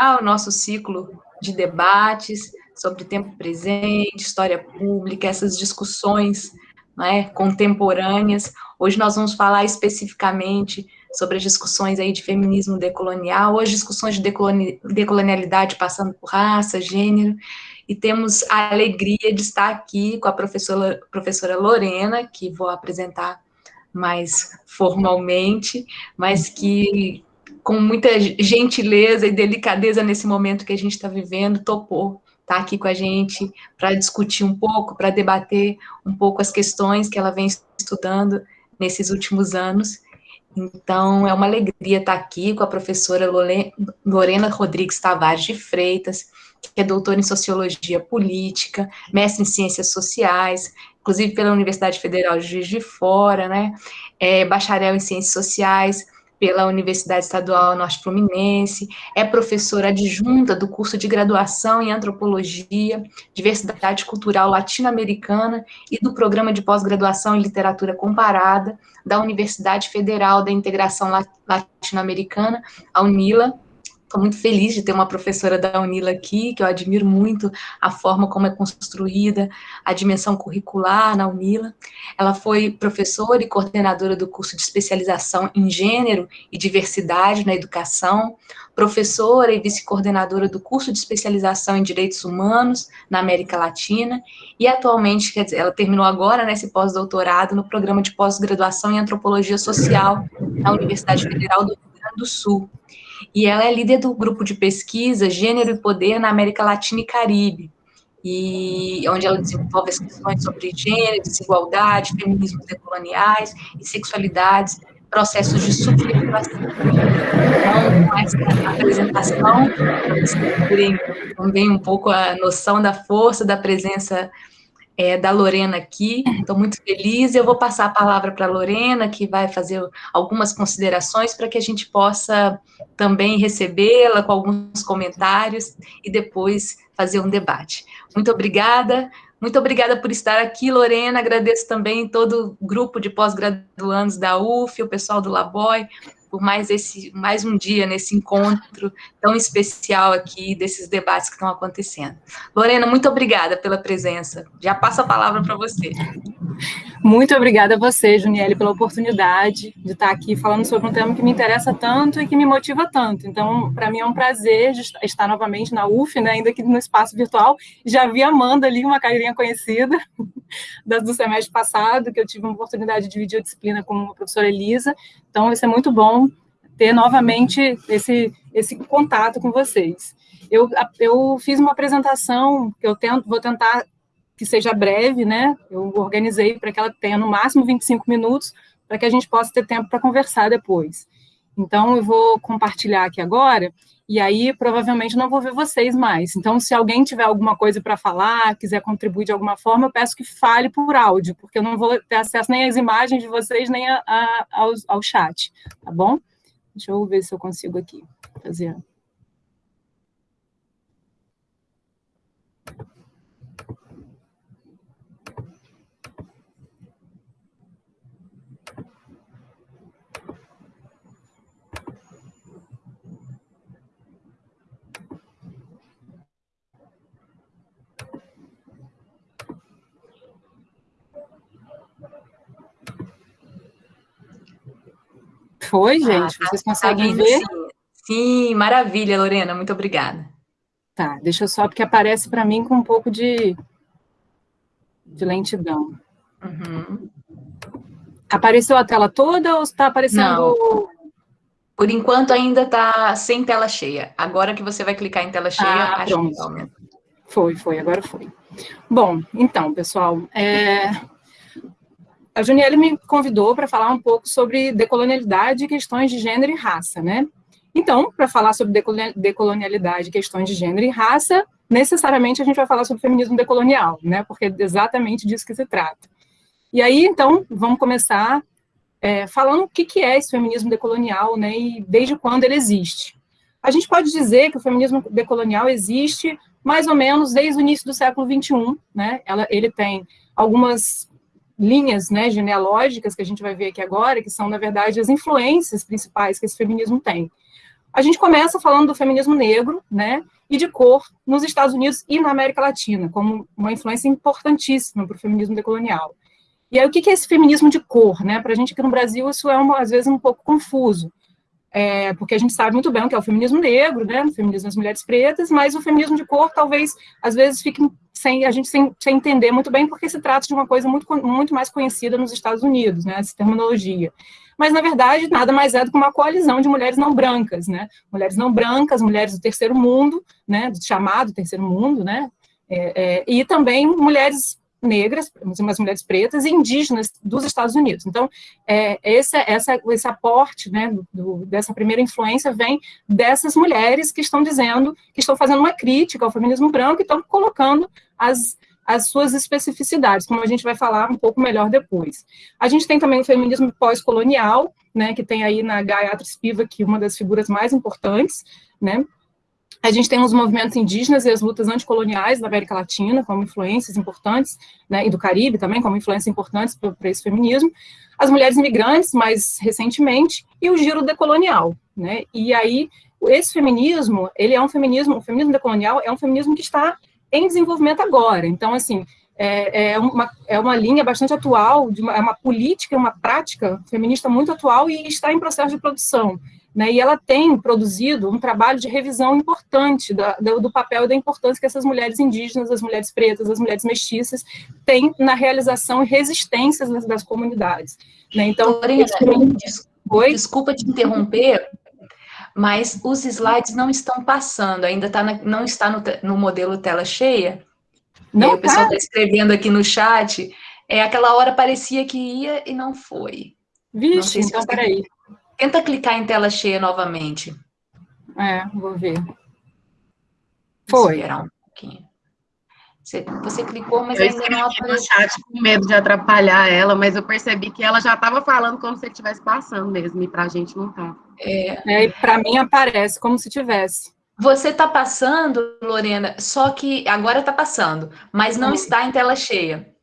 o nosso ciclo de debates sobre tempo presente, história pública, essas discussões né, contemporâneas. Hoje nós vamos falar especificamente sobre as discussões aí de feminismo decolonial, hoje discussões de decolonialidade passando por raça, gênero, e temos a alegria de estar aqui com a professora, professora Lorena, que vou apresentar mais formalmente, mas que com muita gentileza e delicadeza nesse momento que a gente está vivendo, topou estar tá aqui com a gente para discutir um pouco, para debater um pouco as questões que ela vem estudando nesses últimos anos. Então, é uma alegria estar aqui com a professora Lorena Rodrigues Tavares de Freitas, que é doutora em Sociologia Política, mestre em Ciências Sociais, inclusive pela Universidade Federal de Juiz de Fora, né? É bacharel em Ciências Sociais, pela Universidade Estadual Norte Fluminense, é professora adjunta do curso de graduação em Antropologia, Diversidade Cultural Latino-Americana e do programa de pós-graduação em Literatura Comparada da Universidade Federal da Integração Latino-Americana, a UNILA, Estou muito feliz de ter uma professora da Unila aqui, que eu admiro muito a forma como é construída a dimensão curricular na Unila. Ela foi professora e coordenadora do curso de especialização em gênero e diversidade na educação, professora e vice-coordenadora do curso de especialização em direitos humanos na América Latina, e atualmente, quer dizer, ela terminou agora nesse né, pós-doutorado no programa de pós-graduação em antropologia social na Universidade Federal do Rio Grande do Sul e ela é líder do grupo de pesquisa Gênero e Poder na América Latina e Caribe, e onde ela desenvolve as questões sobre gênero, desigualdade, feminismos decoloniais e sexualidades, processos de subjetivação. Então, com essa apresentação, vocês também um pouco a noção da força da presença é, da Lorena aqui, estou muito feliz. Eu vou passar a palavra para a Lorena, que vai fazer algumas considerações para que a gente possa também recebê-la com alguns comentários e depois fazer um debate. Muito obrigada. Muito obrigada por estar aqui, Lorena. Agradeço também todo o grupo de pós-graduandos da UF, o pessoal do Laboy, por mais, esse, mais um dia nesse encontro tão especial aqui, desses debates que estão acontecendo. Lorena, muito obrigada pela presença. Já passo a palavra para você. Muito obrigada a você, Juniele, pela oportunidade de estar aqui falando sobre um tema que me interessa tanto e que me motiva tanto. Então, para mim é um prazer estar novamente na UF, né, ainda que no espaço virtual. Já vi a Amanda ali, uma carinha conhecida do semestre passado, que eu tive uma oportunidade de dividir a disciplina com a professora Elisa. Então, vai ser muito bom ter novamente esse, esse contato com vocês. Eu, eu fiz uma apresentação que eu tento, vou tentar que seja breve, né? Eu organizei para que ela tenha no máximo 25 minutos, para que a gente possa ter tempo para conversar depois. Então, eu vou compartilhar aqui agora, e aí provavelmente não vou ver vocês mais. Então, se alguém tiver alguma coisa para falar, quiser contribuir de alguma forma, eu peço que fale por áudio, porque eu não vou ter acesso nem às imagens de vocês, nem a, a, ao, ao chat, tá bom? Deixa eu ver se eu consigo aqui fazer Foi, ah, gente? Ah, Vocês conseguem tá ver? Sim. sim, maravilha, Lorena, muito obrigada. Tá, deixa eu só, porque aparece para mim com um pouco de, de lentidão. Uhum. Apareceu a tela toda ou está aparecendo... Não. Por enquanto ainda está sem tela cheia. Agora que você vai clicar em tela cheia, ah, acho pronto. que aumenta. Foi, foi, agora foi. Bom, então, pessoal, é, a Juniele me convidou para falar um pouco sobre decolonialidade e questões de gênero e raça, né? Então, para falar sobre decolonialidade, questões de gênero e raça, necessariamente a gente vai falar sobre feminismo decolonial, né? Porque é exatamente disso que se trata. E aí, então, vamos começar é, falando o que, que é esse feminismo decolonial, né? E desde quando ele existe. A gente pode dizer que o feminismo decolonial existe mais ou menos desde o início do século XXI, né? Ela, ele tem algumas linhas né, genealógicas que a gente vai ver aqui agora, que são, na verdade, as influências principais que esse feminismo tem. a gente começa falando do feminismo negro, né, e de cor nos Estados Unidos e na América Latina, como uma influência importantíssima para o feminismo decolonial. E aí, o que é esse feminismo de cor? Né? Para a gente aqui no Brasil, isso é, uma, às vezes, um pouco confuso, é, porque a gente sabe muito bem o que é o feminismo negro, né? o feminismo das mulheres pretas, mas o feminismo de cor, talvez, às vezes, fique sem a gente sem, sem entender muito bem, porque se trata de uma coisa muito, muito mais conhecida nos Estados Unidos, né? essa terminologia mas na verdade nada mais é do que uma coalizão de mulheres não brancas, né? Mulheres não brancas, mulheres do terceiro mundo, né? Do chamado terceiro mundo, né? É, é, e também mulheres negras, umas mulheres pretas e indígenas dos Estados Unidos. Então, é, esse, essa, esse aporte né, do, dessa primeira influência vem dessas mulheres que estão dizendo, que estão fazendo uma crítica ao feminismo branco e estão colocando as, as suas especificidades, como a gente vai falar um pouco melhor depois. A gente tem também o feminismo pós-colonial, né, que tem aí na Gayatri Spivak uma das figuras mais importantes, né, a gente tem os movimentos indígenas e as lutas anticoloniais da América Latina como influências importantes, né, e do Caribe também como influências importantes para esse feminismo, as mulheres imigrantes, mais recentemente, e o giro decolonial, né, e aí esse feminismo, ele é um feminismo, o feminismo decolonial é um feminismo que está em desenvolvimento agora. Então, assim, é, é, uma, é uma linha bastante atual, de uma, é uma política, uma prática feminista muito atual e está em processo de produção. Né, e ela tem produzido um trabalho de revisão importante da, do, do, papel e da importância que essas mulheres indígenas, as mulheres pretas, as mulheres mestiças têm na realização e resistência das, das comunidades. Né? Então, Lorena, desculpa te interromper, mas os slides não estão passando, ainda tá na, não está no, no, modelo tela cheia. Não, o pessoal está escrevendo aqui no chat, é, aquela hora parecia que ia e não foi. Vixe, não então peraí. Tenta clicar em tela cheia novamente. É, vou ver. Foi. Esperar um pouquinho. Você, você clicou, mas eu ainda não apareceu. no chat com medo de atrapalhar ela, mas eu percebi que ela já estava falando como se estivesse passando mesmo, e para a gente não tá. É, é para mim aparece como se tivesse. Você está passando, Lorena, só que agora está passando, mas não hum. está em tela cheia.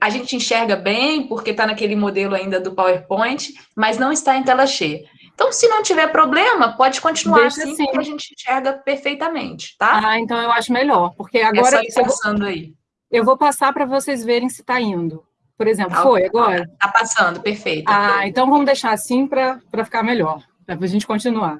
A gente enxerga bem, porque está naquele modelo ainda do PowerPoint, mas não está em tela cheia. Então, se não tiver problema, pode continuar Deixa assim, assim, que a gente enxerga perfeitamente, tá? Ah, então eu acho melhor, porque agora... É só passando eu, aí. Eu vou passar para vocês verem se está indo. Por exemplo, tá, foi agora? Está passando, perfeito. Ah, então vamos deixar assim para ficar melhor, para a gente continuar.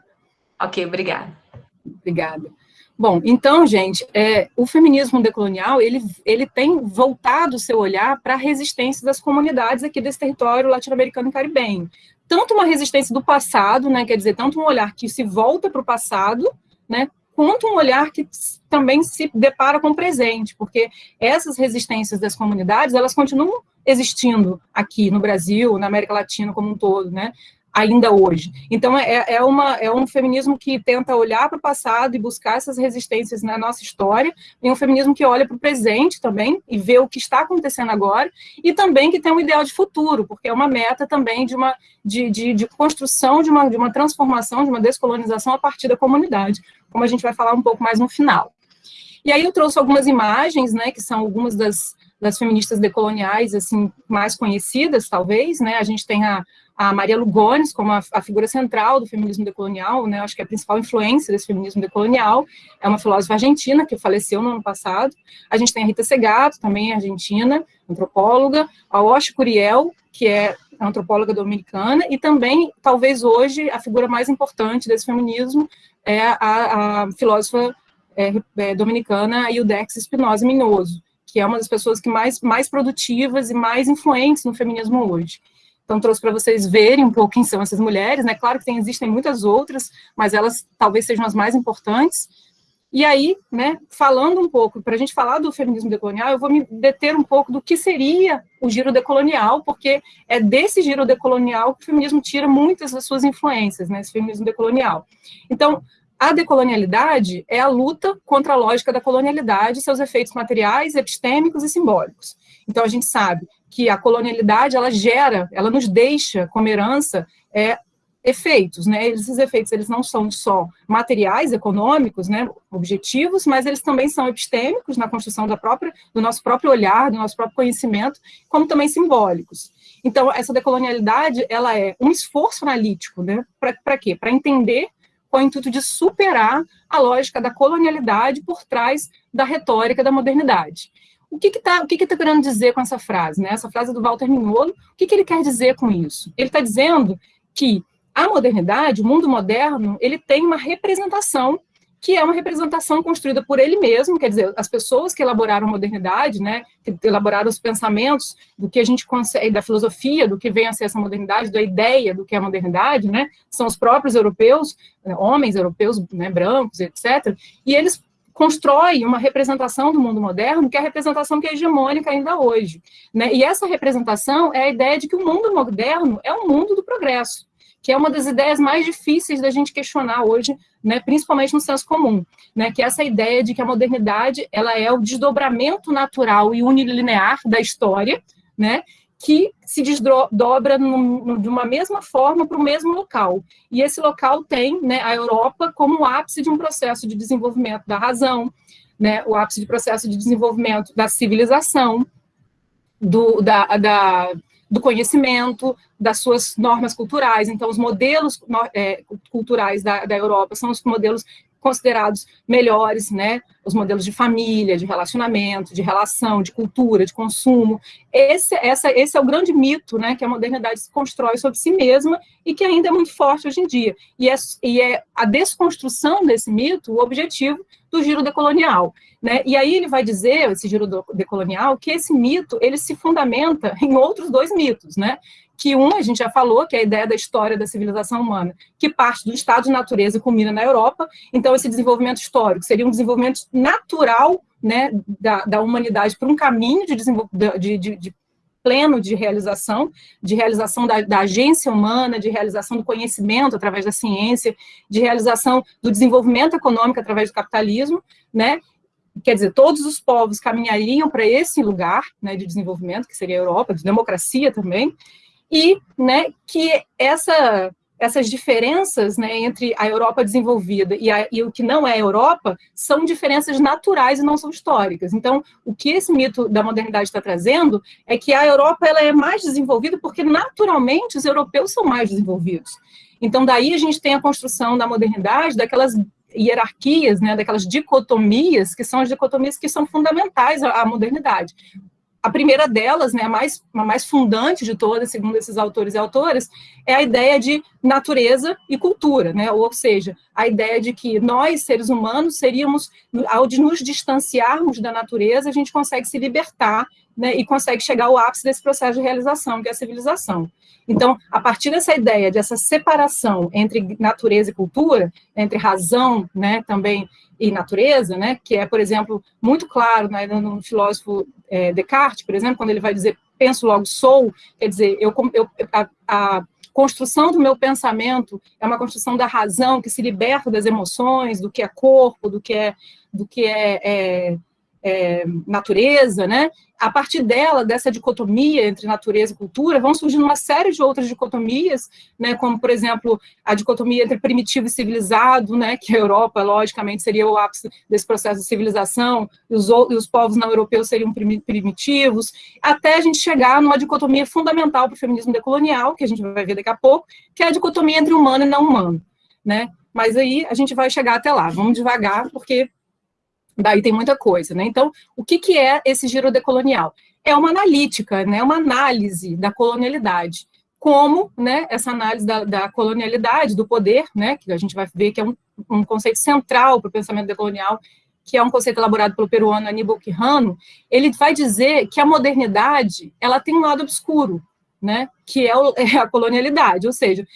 Ok, obrigada. Obrigada. Bom, então, gente, é, o feminismo decolonial, ele, ele tem voltado o seu olhar para a resistência das comunidades aqui desse território latino-americano e caribenho tanto uma resistência do passado, né, quer dizer, tanto um olhar que se volta para o passado, né, quanto um olhar que também se depara com o presente, porque essas resistências das comunidades, elas continuam existindo aqui no Brasil, na América Latina como um todo, né? Ainda hoje. Então, é, é, uma, é um feminismo que tenta olhar para o passado e buscar essas resistências na nossa história, e um feminismo que olha para o presente também, e vê o que está acontecendo agora, e também que tem um ideal de futuro, porque é uma meta também de uma de, de, de construção, de uma, de uma transformação, de uma descolonização a partir da comunidade, como a gente vai falar um pouco mais no final. E aí eu trouxe algumas imagens, né, que são algumas das, das feministas decoloniais, assim, mais conhecidas, talvez, né, a gente tem a, a Maria Lugones como a, a, figura central do feminismo decolonial, né, acho que é a principal influência desse feminismo decolonial, é uma filósofa argentina que faleceu no ano passado, a gente tem a Rita Segato, também argentina, antropóloga, a Osh Curiel, que é antropóloga dominicana, e também, talvez hoje, a figura mais importante desse feminismo é a, a filósofa é, é, dominicana Ildex Espinosa Minoso, que é uma das pessoas que mais, mais produtivas e mais influentes no feminismo hoje. Então, trouxe para vocês verem um pouco quem são essas mulheres, né? Claro que tem, existem muitas outras, mas elas talvez sejam as mais importantes. E aí, né, falando um pouco, para a gente falar do feminismo decolonial, eu vou me deter um pouco do que seria o giro decolonial, porque é desse giro decolonial que o feminismo tira muitas das suas influências, né, esse feminismo decolonial. Então, a decolonialidade é a luta contra a lógica da colonialidade seus efeitos materiais, epistêmicos e simbólicos. Então, a gente sabe que a colonialidade, ela gera, ela nos deixa como herança é, efeitos, né? Esses efeitos, eles não são só materiais, econômicos, né, objetivos, mas eles também são epistêmicos na construção da própria, do nosso próprio olhar, do nosso próprio conhecimento, como também simbólicos. Então, essa decolonialidade, ela é um esforço analítico, né? Para quê? Para entender com o intuito de superar a lógica da colonialidade por trás da retórica da modernidade. O que está que que tá querendo dizer com essa frase? Né? Essa frase do Walter Mignolo, o que, que ele quer dizer com isso? Ele está dizendo que a modernidade, o mundo moderno, ele tem uma representação que é uma representação construída por ele mesmo, quer dizer, as pessoas que elaboraram a modernidade, né, que elaboraram os pensamentos do que a gente consegue, da filosofia, do que vem a ser essa modernidade, da ideia do que é a modernidade, né, são os próprios europeus, né, homens europeus, né, brancos, etc., e eles constroem uma representação do mundo moderno, que é a representação que é hegemônica ainda hoje, né, e essa representação é a ideia de que o mundo moderno é um mundo do progresso, que é uma das ideias mais difíceis da gente questionar hoje, né, principalmente no senso comum, né, que é essa ideia de que a modernidade ela é o desdobramento natural e unilinear da história, né, que se desdobra de uma mesma forma para o mesmo local. E esse local tem né, a Europa como o ápice de um processo de desenvolvimento da razão, né, o ápice de processo de desenvolvimento da civilização, do, da, da, do conhecimento, das suas normas culturais. Então, os modelos é, culturais da, da Europa são os modelos considerados melhores, né? Os modelos de família, de relacionamento, de relação, de cultura, de consumo. Esse, essa, esse é o grande mito, né? Que a modernidade se constrói sobre si mesma e que ainda é muito forte hoje em dia. E é, e é a desconstrução desse mito o objetivo do giro decolonial. Né? E aí ele vai dizer, esse giro decolonial, que esse mito ele se fundamenta em outros dois mitos, né? Que um, a gente já falou, que é a ideia da história da civilização humana, que parte do estado de natureza e culmina na Europa, então esse desenvolvimento histórico seria um desenvolvimento natural né, da, da humanidade para um caminho de, de, de, de, pleno de realização, de realização da, da agência humana, de realização do conhecimento através da ciência, de realização do desenvolvimento econômico através do capitalismo, né, quer dizer, todos os povos caminhariam para esse lugar né, de desenvolvimento, que seria a Europa, de democracia também, e né, que essa, essas diferenças né, entre a Europa desenvolvida e, a, e, o que não é a Europa são diferenças naturais e não são históricas. Então, o que esse mito da modernidade está trazendo é que a Europa ela é mais desenvolvida porque, naturalmente, os europeus são mais desenvolvidos. Então, daí a gente tem a construção da modernidade, daquelas hierarquias, né, daquelas dicotomias, que são as dicotomias que são fundamentais à, modernidade. A primeira delas, né, a, mais, a mais fundante de todas, segundo esses autores e autoras, é a ideia de natureza e cultura, né? ou seja, a ideia de que nós, seres humanos, seríamos, ao de nos distanciarmos da natureza, a gente consegue se libertar né, e consegue chegar ao ápice desse processo de realização, que é a civilização. Então, a partir dessa ideia, dessa separação entre natureza e cultura, entre razão né, também e natureza, né, que é, por exemplo, muito claro né, no filósofo é, Descartes, por exemplo, quando ele vai dizer penso logo sou, quer dizer, eu, eu a, a, construção do meu pensamento é uma construção da razão que se liberta das emoções, do que é corpo, do que é, do que é, é é, natureza, né? A partir dela, dessa dicotomia entre natureza e cultura, vão surgindo uma série de outras dicotomias, né? Como, por exemplo, a dicotomia entre primitivo e civilizado, né? Que a Europa, logicamente, seria o ápice desse processo de civilização, e os, e os povos não europeus seriam primitivos, até a gente chegar numa dicotomia fundamental para o feminismo decolonial, que a gente vai ver daqui a pouco, que é a dicotomia entre humano e não humano, né? Mas aí a gente vai chegar até lá. Vamos devagar, porque Daí tem muita coisa, né? Então, o que, que é esse giro decolonial? É uma analítica, né? Uma análise da colonialidade. Como, né? Essa análise da, da colonialidade, do poder, né? Que a gente vai ver que é um, um conceito central para o pensamento decolonial, que é um conceito elaborado pelo peruano Aníbal Quijano, ele vai dizer que a modernidade, ela tem um lado obscuro, né? Que é, o, é a colonialidade, ou seja,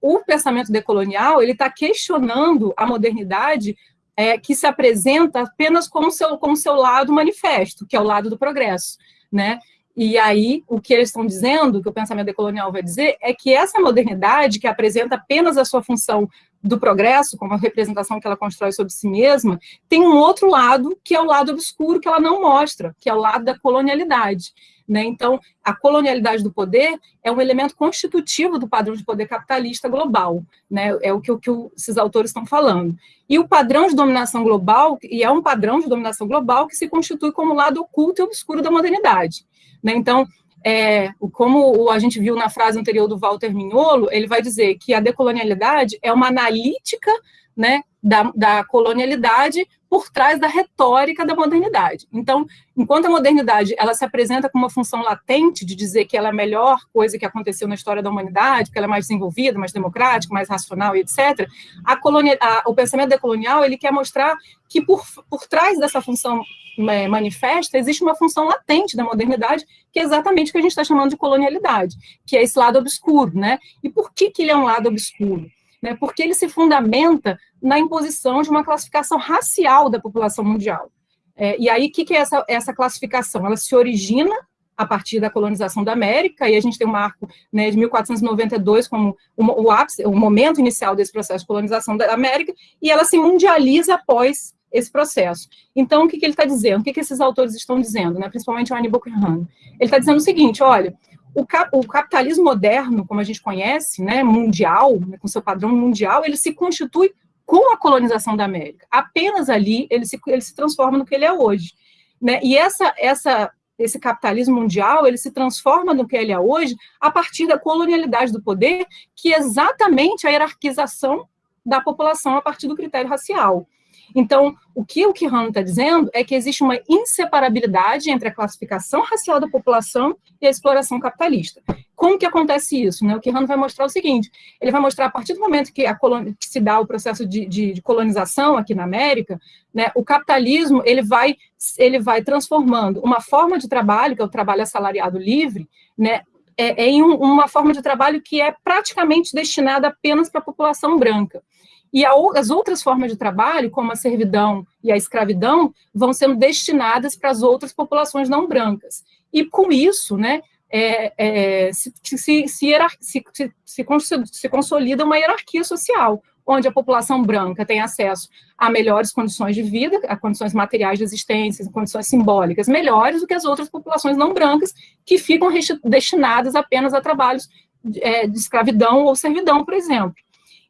o pensamento decolonial, ele está questionando a modernidade é, que se apresenta apenas como seu, como seu lado manifesto, que é o lado do progresso, né? E aí, o que eles estão dizendo, que o pensamento decolonial vai dizer, é que essa modernidade, que apresenta apenas a sua função do progresso, como a representação que ela constrói sobre si mesma, tem um outro lado, que é o lado obscuro, que ela não mostra, que é o lado da colonialidade. Né? Então, a colonialidade do poder é um elemento constitutivo do padrão de poder capitalista global, né? é o que, o que esses autores estão falando. E o padrão de dominação global, e é um padrão de dominação global que se constitui como lado oculto e obscuro da modernidade. Né? Então, é, como a gente viu na frase anterior do Walter Mignolo, ele vai dizer que a decolonialidade é uma analítica né, da, da colonialidade por trás da retórica da modernidade. Então, enquanto a modernidade ela se apresenta com uma função latente de dizer que ela é a melhor coisa que aconteceu na história da humanidade, que ela é mais desenvolvida, mais democrática, mais racional e etc., a colonia, a, o pensamento decolonial ele quer mostrar que por, por trás dessa função é, manifesta existe uma função latente da modernidade, que é exatamente o que a gente está chamando de colonialidade, que é esse lado obscuro, né? E por que, que ele é um lado obscuro? Né, porque ele se fundamenta na imposição de uma classificação racial da população mundial. É, e aí, o que, que é essa, essa classificação? Ela se origina a partir da colonização da América, e a gente tem um marco né, de 1492 como o, ápice, o momento inicial desse processo de colonização da América, e ela se mundializa após esse processo. Então, o que, que ele está dizendo? O que, que esses autores estão dizendo, né, principalmente o Aníbal Quirrano? Ele está dizendo o seguinte, olha, o, cap, o, capitalismo moderno, como a gente conhece, né, mundial, né, com seu padrão mundial, ele se constitui com a colonização da América. Apenas ali ele se, ele se transforma no que ele é hoje. Né? E essa, essa, esse capitalismo mundial, ele se transforma no que ele é hoje a partir da colonialidade do poder, que é exatamente a hierarquização da população a partir do critério racial. Então, o que o Kihano está dizendo é que existe uma inseparabilidade entre a classificação racial da população e a exploração capitalista. Como que acontece isso? Né? O Kihano vai mostrar o seguinte, ele vai mostrar a partir do momento que, que se dá o processo de, de, de colonização aqui na América, né, o capitalismo ele vai, ele vai transformando uma forma de trabalho, que é o trabalho assalariado livre, né, é, é em um, uma forma de trabalho que é praticamente destinada apenas para a população branca. E as outras formas de trabalho, como a servidão e a escravidão, vão sendo destinadas para as outras populações não brancas. E com isso, né, é, é, se, se, se, se, consolida uma hierarquia social, onde a população branca tem acesso a melhores condições de vida, a condições materiais de existência, condições simbólicas melhores do que as outras populações não brancas, que ficam destinadas apenas a trabalhos é, de escravidão ou servidão, por exemplo.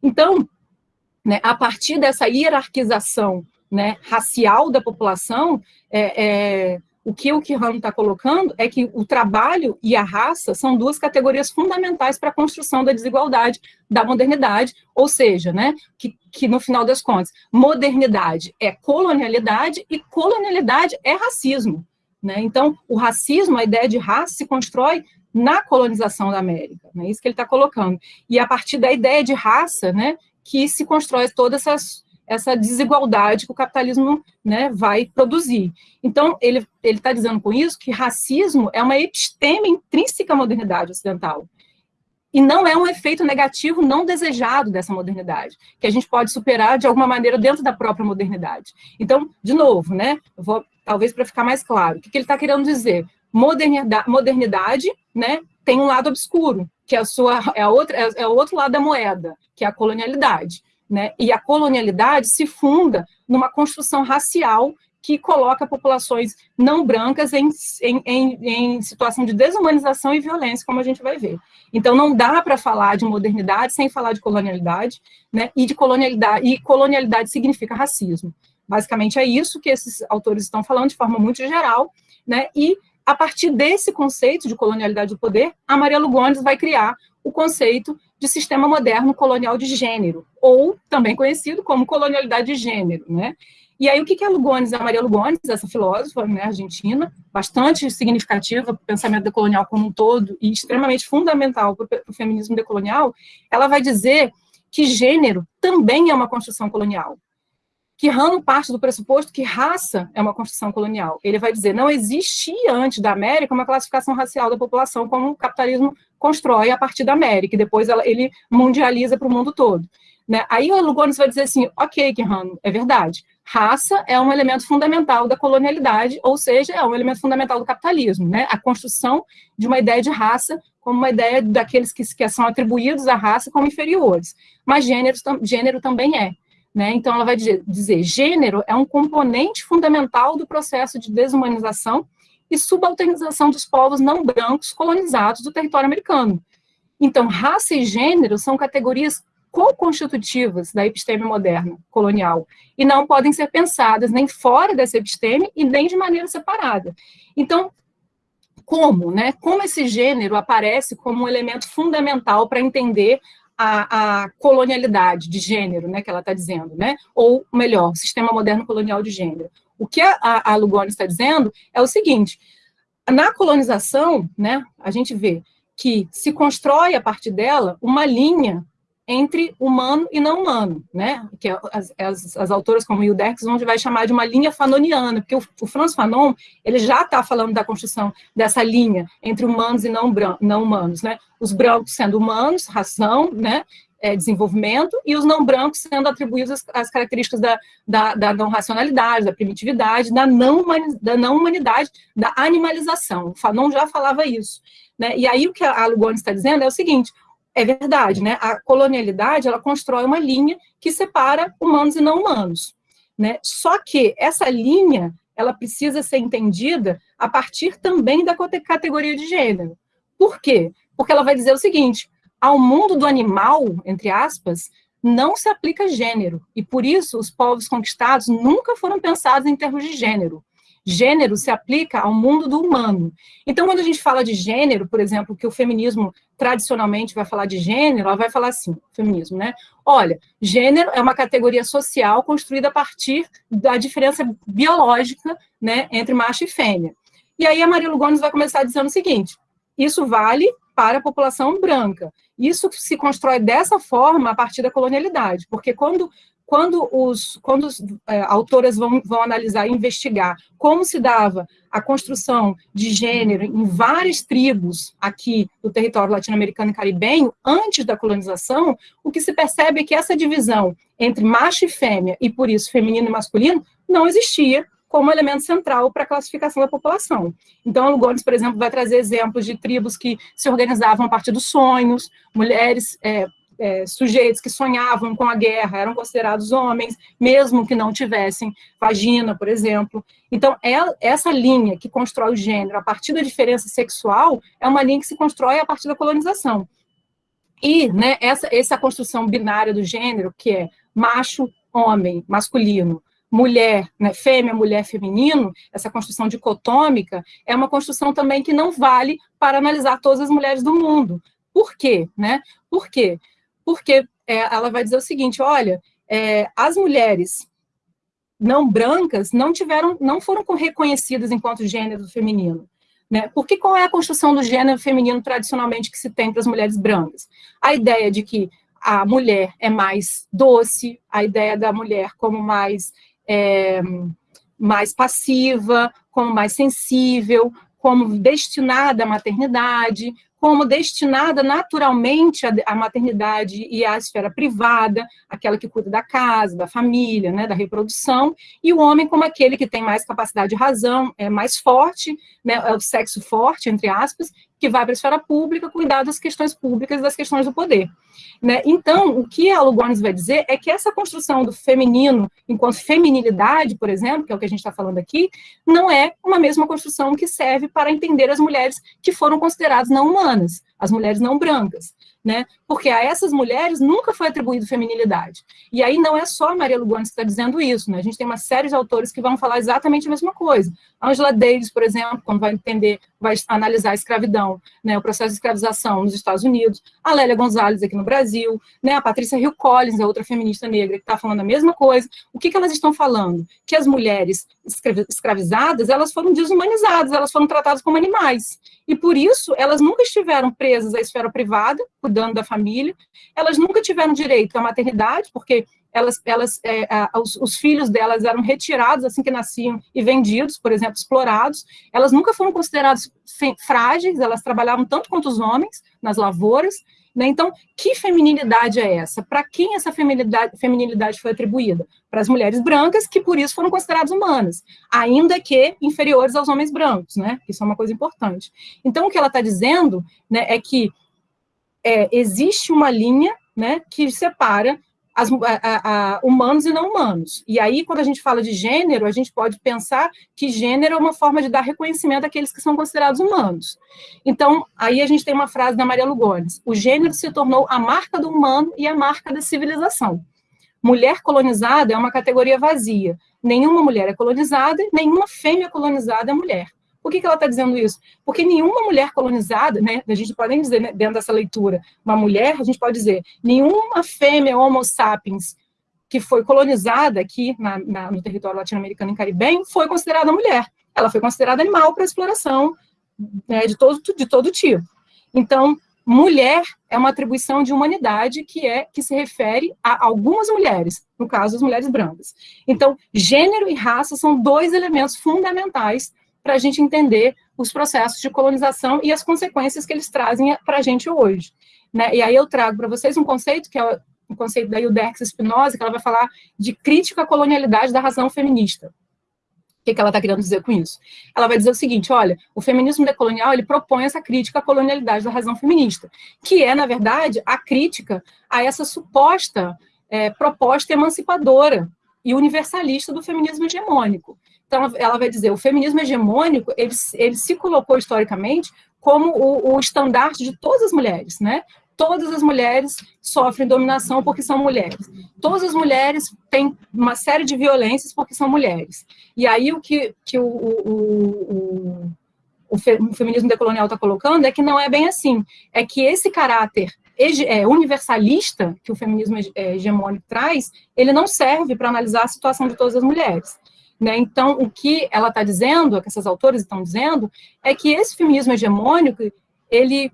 Então, né, a partir dessa hierarquização né, racial da população, é, é, o que o Kihan está colocando é que o trabalho e a raça são duas categorias fundamentais para a construção da desigualdade da modernidade, ou seja, né, que, que no final das contas, modernidade é colonialidade e colonialidade é racismo. Né? Então, o racismo, a ideia de raça se constrói na colonização da América, é né? isso que ele está colocando. E a partir da ideia de raça, né, que se constrói toda essa, essa desigualdade que o capitalismo né, vai produzir. Então, ele está dizendo com isso que racismo é uma episteme intrínseca à modernidade ocidental. E não é um efeito negativo não desejado dessa modernidade, que a gente pode superar de alguma maneira dentro da própria modernidade. Então, de novo, né, vou, talvez para ficar mais claro, o que, que ele está querendo dizer? Modernidade, modernidade né, tem um lado obscuro, que é, a sua, é, a outra, é, é o outro lado da moeda, que é a colonialidade. Né? E a colonialidade se funda numa construção racial que coloca populações não brancas em, em, em, em, situação de desumanização e violência, como a gente vai ver. Então, não dá para falar de modernidade sem falar de colonialidade, né? e de colonialidade, e colonialidade significa racismo. Basicamente é isso que esses autores estão falando de forma muito geral, né? e a partir desse conceito de colonialidade do poder, a Maria Lugones vai criar o conceito de sistema moderno colonial de gênero, ou também conhecido como colonialidade de gênero, né? E aí, o que é Lugones? A Maria Lugones, essa filósofa né, argentina, bastante significativa para o pensamento decolonial como um todo e extremamente fundamental para o feminismo decolonial, ela vai dizer que gênero também é uma construção colonial que Rano parte do pressuposto que raça é uma construção colonial. Ele vai dizer, não existia antes da América uma classificação racial da população como o capitalismo constrói a partir da América, e depois ela, ele mundializa para o mundo todo. Né? Aí o Lugones vai dizer assim, ok, Rano, é verdade, raça é um elemento fundamental da colonialidade, ou seja, é um elemento fundamental do capitalismo, né? a construção de uma ideia de raça como uma ideia daqueles que, que são atribuídos à raça como inferiores, mas gênero, gênero também é. Né? Então, ela vai dizer, gênero é um componente fundamental do processo de desumanização e subalternização dos povos não brancos colonizados do território americano. Então, raça e gênero são categorias co-constitutivas da episteme moderna, colonial, e não podem ser pensadas nem fora dessa episteme e nem de maneira separada. Então, como, né? Como esse gênero aparece como um elemento fundamental para entender a, a, colonialidade de gênero, né, que ela está dizendo, né, ou melhor, sistema moderno colonial de gênero. O que a, a Lugones está dizendo é o seguinte, na colonização, né, a gente vê que se constrói a partir dela uma linha entre humano e não humano, né? Que é as, as, as autoras como Hilderx vão vai chamar de uma linha fanoniana, porque o, o Franz Fanon ele já está falando da construção dessa linha entre humanos e não, não humanos, né? Os brancos sendo humanos, ração, né? É, desenvolvimento, e os não brancos sendo atribuídos as, as características da, da, da, não racionalidade, da primitividade, da não, da não humanidade, da animalização. O Fanon já falava isso. Né? E aí o que a Lugones está dizendo é o seguinte, é verdade, né? A colonialidade, ela constrói uma linha que separa humanos e não humanos, né? Só que essa linha, ela precisa ser entendida a partir também da categoria de gênero. Por quê? Porque ela vai dizer o seguinte, ao mundo do animal, entre aspas, não se aplica gênero, e por isso os povos conquistados nunca foram pensados em termos de gênero. Gênero se aplica ao mundo do humano. Então, quando a gente fala de gênero, por exemplo, que o feminismo tradicionalmente vai falar de gênero, ela vai falar assim, feminismo, né? Olha, gênero é uma categoria social construída a partir da diferença biológica, né, entre macho e fêmea. E aí a Maria Lugones vai começar dizendo o seguinte, isso vale para a população branca. Isso se constrói dessa forma a partir da colonialidade, porque quando quando os, quando os é, autoras vão, vão analisar e investigar como se dava a construção de gênero em várias tribos aqui do território latino-americano e caribenho, antes da colonização, o que se percebe é que essa divisão entre macho e fêmea, e por isso feminino e masculino, não existia como elemento central para a classificação da população. Então, a Lugones, por exemplo, vai trazer exemplos de tribos que se organizavam a partir dos sonhos, mulheres é, é, sujeitos que sonhavam com a guerra eram considerados homens, mesmo que não tivessem vagina, por exemplo. Então, é, essa linha que constrói o gênero a partir da diferença sexual é uma linha que se constrói a partir da colonização. E né, essa, essa construção binária do gênero, que é macho, homem, masculino, mulher, né, fêmea, mulher, feminino, essa construção dicotômica, é uma construção também que não vale para analisar todas as mulheres do mundo. Por quê? Né? Por quê? Porque é, ela vai dizer o seguinte, olha, é, as mulheres não brancas não tiveram, não foram reconhecidas enquanto gênero feminino. Né? Porque qual é a construção do gênero feminino tradicionalmente que se tem para as mulheres brancas? A ideia de que a mulher é mais doce, a ideia da mulher como mais, é, mais passiva, como mais sensível, como destinada à maternidade, como destinada naturalmente à maternidade e à esfera privada, aquela que cuida da casa, da família, né, da reprodução, e o homem como aquele que tem mais capacidade de razão, é mais forte, né, é o sexo forte, entre aspas, que vai para a esfera pública cuidar das questões públicas, das questões do poder. Né? Então, o que a Lugones vai dizer é que essa construção do feminino, enquanto feminilidade, por exemplo, que é o que a gente está falando aqui, não é uma mesma construção que serve para entender as mulheres que foram consideradas não humanas, as mulheres não brancas né? Porque a essas mulheres nunca foi atribuído feminilidade. E aí não é só a Maria Lugones que está dizendo isso, né? A gente tem uma série de autores que vão falar exatamente a mesma coisa. Angela Davis, por exemplo, quando vai entender, vai analisar a escravidão, né, o processo de escravização nos Estados Unidos, a Lélia Gonzalez aqui no Brasil, né, a Patrícia Hill Collins, a outra feminista negra, que está falando a mesma coisa. O que, que elas estão falando? Que as mulheres escravizadas, elas foram desumanizadas, elas foram tratadas como animais. E por isso, elas nunca estiveram presas à esfera privada, cuidando da família, elas nunca tiveram direito à maternidade, porque elas, elas, é, os, os, filhos delas eram retirados assim que nasciam e vendidos, por exemplo, explorados. Elas nunca foram consideradas frágeis, elas trabalhavam tanto quanto os homens nas lavouras. Né? Então, que feminilidade é essa? Para quem essa feminilidade, feminilidade foi atribuída? Para as mulheres brancas, que por isso foram consideradas humanas, ainda que inferiores aos homens brancos, né? Isso é uma coisa importante. Então, o que ela está dizendo né, é que é, existe uma linha né, que separa as, a, a, humanos e não humanos. E aí, quando a gente fala de gênero, a gente pode pensar que gênero é uma forma de dar reconhecimento àqueles que são considerados humanos. Então, aí a gente tem uma frase da Maria Lugones, o gênero se tornou a marca do humano e a marca da civilização. Mulher colonizada é uma categoria vazia. Nenhuma mulher é colonizada, nenhuma fêmea colonizada é mulher. Por que, que ela está dizendo isso? Porque nenhuma mulher colonizada, né, a gente pode nem dizer né, dentro dessa leitura, uma mulher, a gente pode dizer, nenhuma fêmea homo sapiens que foi colonizada aqui na, na, no território latino-americano e caribenho foi considerada mulher. Ela foi considerada animal para exploração né, de, todo, de todo tipo. Então, mulher é uma atribuição de humanidade que é que se refere a algumas mulheres, no caso, as mulheres brancas. Então, gênero e raça são dois elementos fundamentais para a gente entender os processos de colonização e as consequências que eles trazem para a gente hoje. Né? E aí eu trago para vocês um conceito que é o conceito da Hildex Spinoza, que ela vai falar de crítica à colonialidade da razão feminista. O que, que ela está querendo dizer com isso? Ela vai dizer o seguinte, olha, o feminismo decolonial, ele propõe essa crítica à colonialidade da razão feminista, que é, na verdade, a crítica a essa suposta é, proposta emancipadora e universalista do feminismo hegemônico. Então, ela vai dizer, o feminismo hegemônico, ele, ele se colocou historicamente como o, o estandarte de todas as mulheres, né? todas as mulheres sofrem dominação porque são mulheres. Todas as mulheres têm uma série de violências porque são mulheres. E aí o que, que o, o, o, o feminismo decolonial está colocando é que não é bem assim. É que esse caráter é, universalista que o feminismo é, hegemônico traz, ele não serve para analisar a situação de todas as mulheres. Né? Então, o que ela está dizendo, o que essas autores estão dizendo, é que esse feminismo hegemônico, ele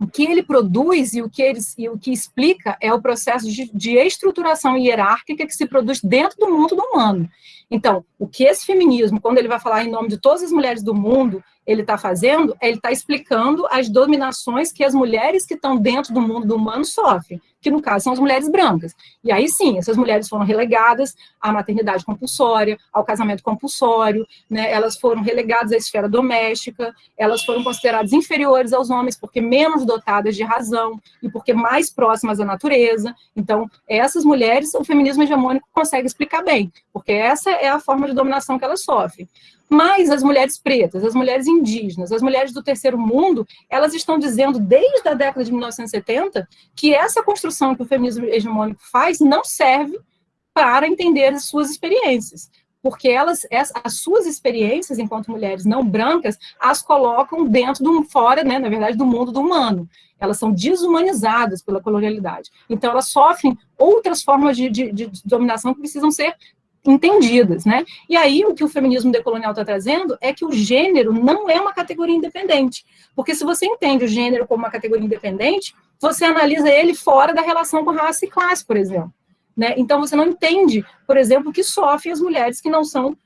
o que ele produz e o que, ele, e o que explica é o processo de, de estruturação hierárquica que se produz dentro do mundo do humano. Então, o que esse feminismo, quando ele vai falar em nome de todas as mulheres do mundo, ele está fazendo, ele está explicando as dominações que as mulheres que estão dentro do mundo do humano sofrem, que no caso são as mulheres brancas. E aí sim, essas mulheres foram relegadas à maternidade compulsória, ao casamento compulsório, né, elas foram relegadas à esfera doméstica, elas foram consideradas inferiores aos homens porque menos dotadas de razão e porque mais próximas à natureza. Então, essas mulheres, o feminismo hegemônico consegue explicar bem, porque essa é a forma de dominação que elas sofrem. Mas as mulheres pretas, as mulheres indígenas, as mulheres do terceiro mundo, elas estão dizendo desde a década de 1970 que essa construção que o feminismo hegemônico faz não serve para entender as suas experiências, porque elas, as suas experiências enquanto mulheres não brancas, as colocam dentro do fora, né, na verdade, do mundo do humano. Elas são desumanizadas pela colonialidade. Então, elas sofrem outras formas de, de, de dominação que precisam ser entendidas, né? E aí, o que o feminismo decolonial está trazendo é que o gênero não é uma categoria independente, porque se você entende o gênero como uma categoria independente, você analisa ele fora da relação com raça e classe, por exemplo. Né? Então, você não entende, por exemplo, que sofrem as mulheres que não são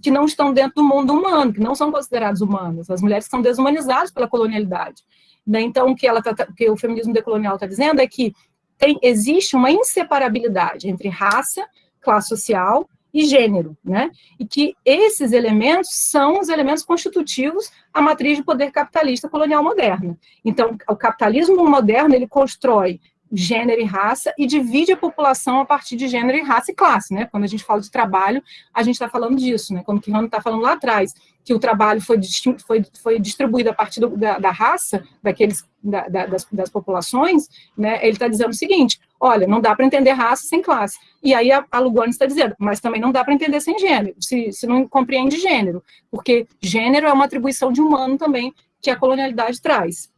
que não estão dentro do mundo humano, que não são consideradas humanas, as mulheres que são desumanizadas pela colonialidade. Né? Então, o que, ela tá, o que o feminismo decolonial está dizendo é que tem, existe uma inseparabilidade entre raça, classe social e gênero, né? E que esses elementos são os elementos constitutivos à matriz de poder capitalista colonial moderna. Então, o capitalismo moderno, ele constrói gênero e raça e divide a população a partir de gênero e raça e classe, né? Quando a gente fala de trabalho, a gente está falando disso, né? Como o Kihano está falando lá atrás, que o trabalho foi, foi, foi distribuído a partir do, da, da, raça, daqueles, da, da, das, das, populações, né? Ele está dizendo o seguinte, olha, não dá para entender raça sem classe. E aí a, a Lugones está dizendo, mas também não dá para entender sem gênero, se, se não compreende gênero, porque gênero é uma atribuição de humano também que a colonialidade traz.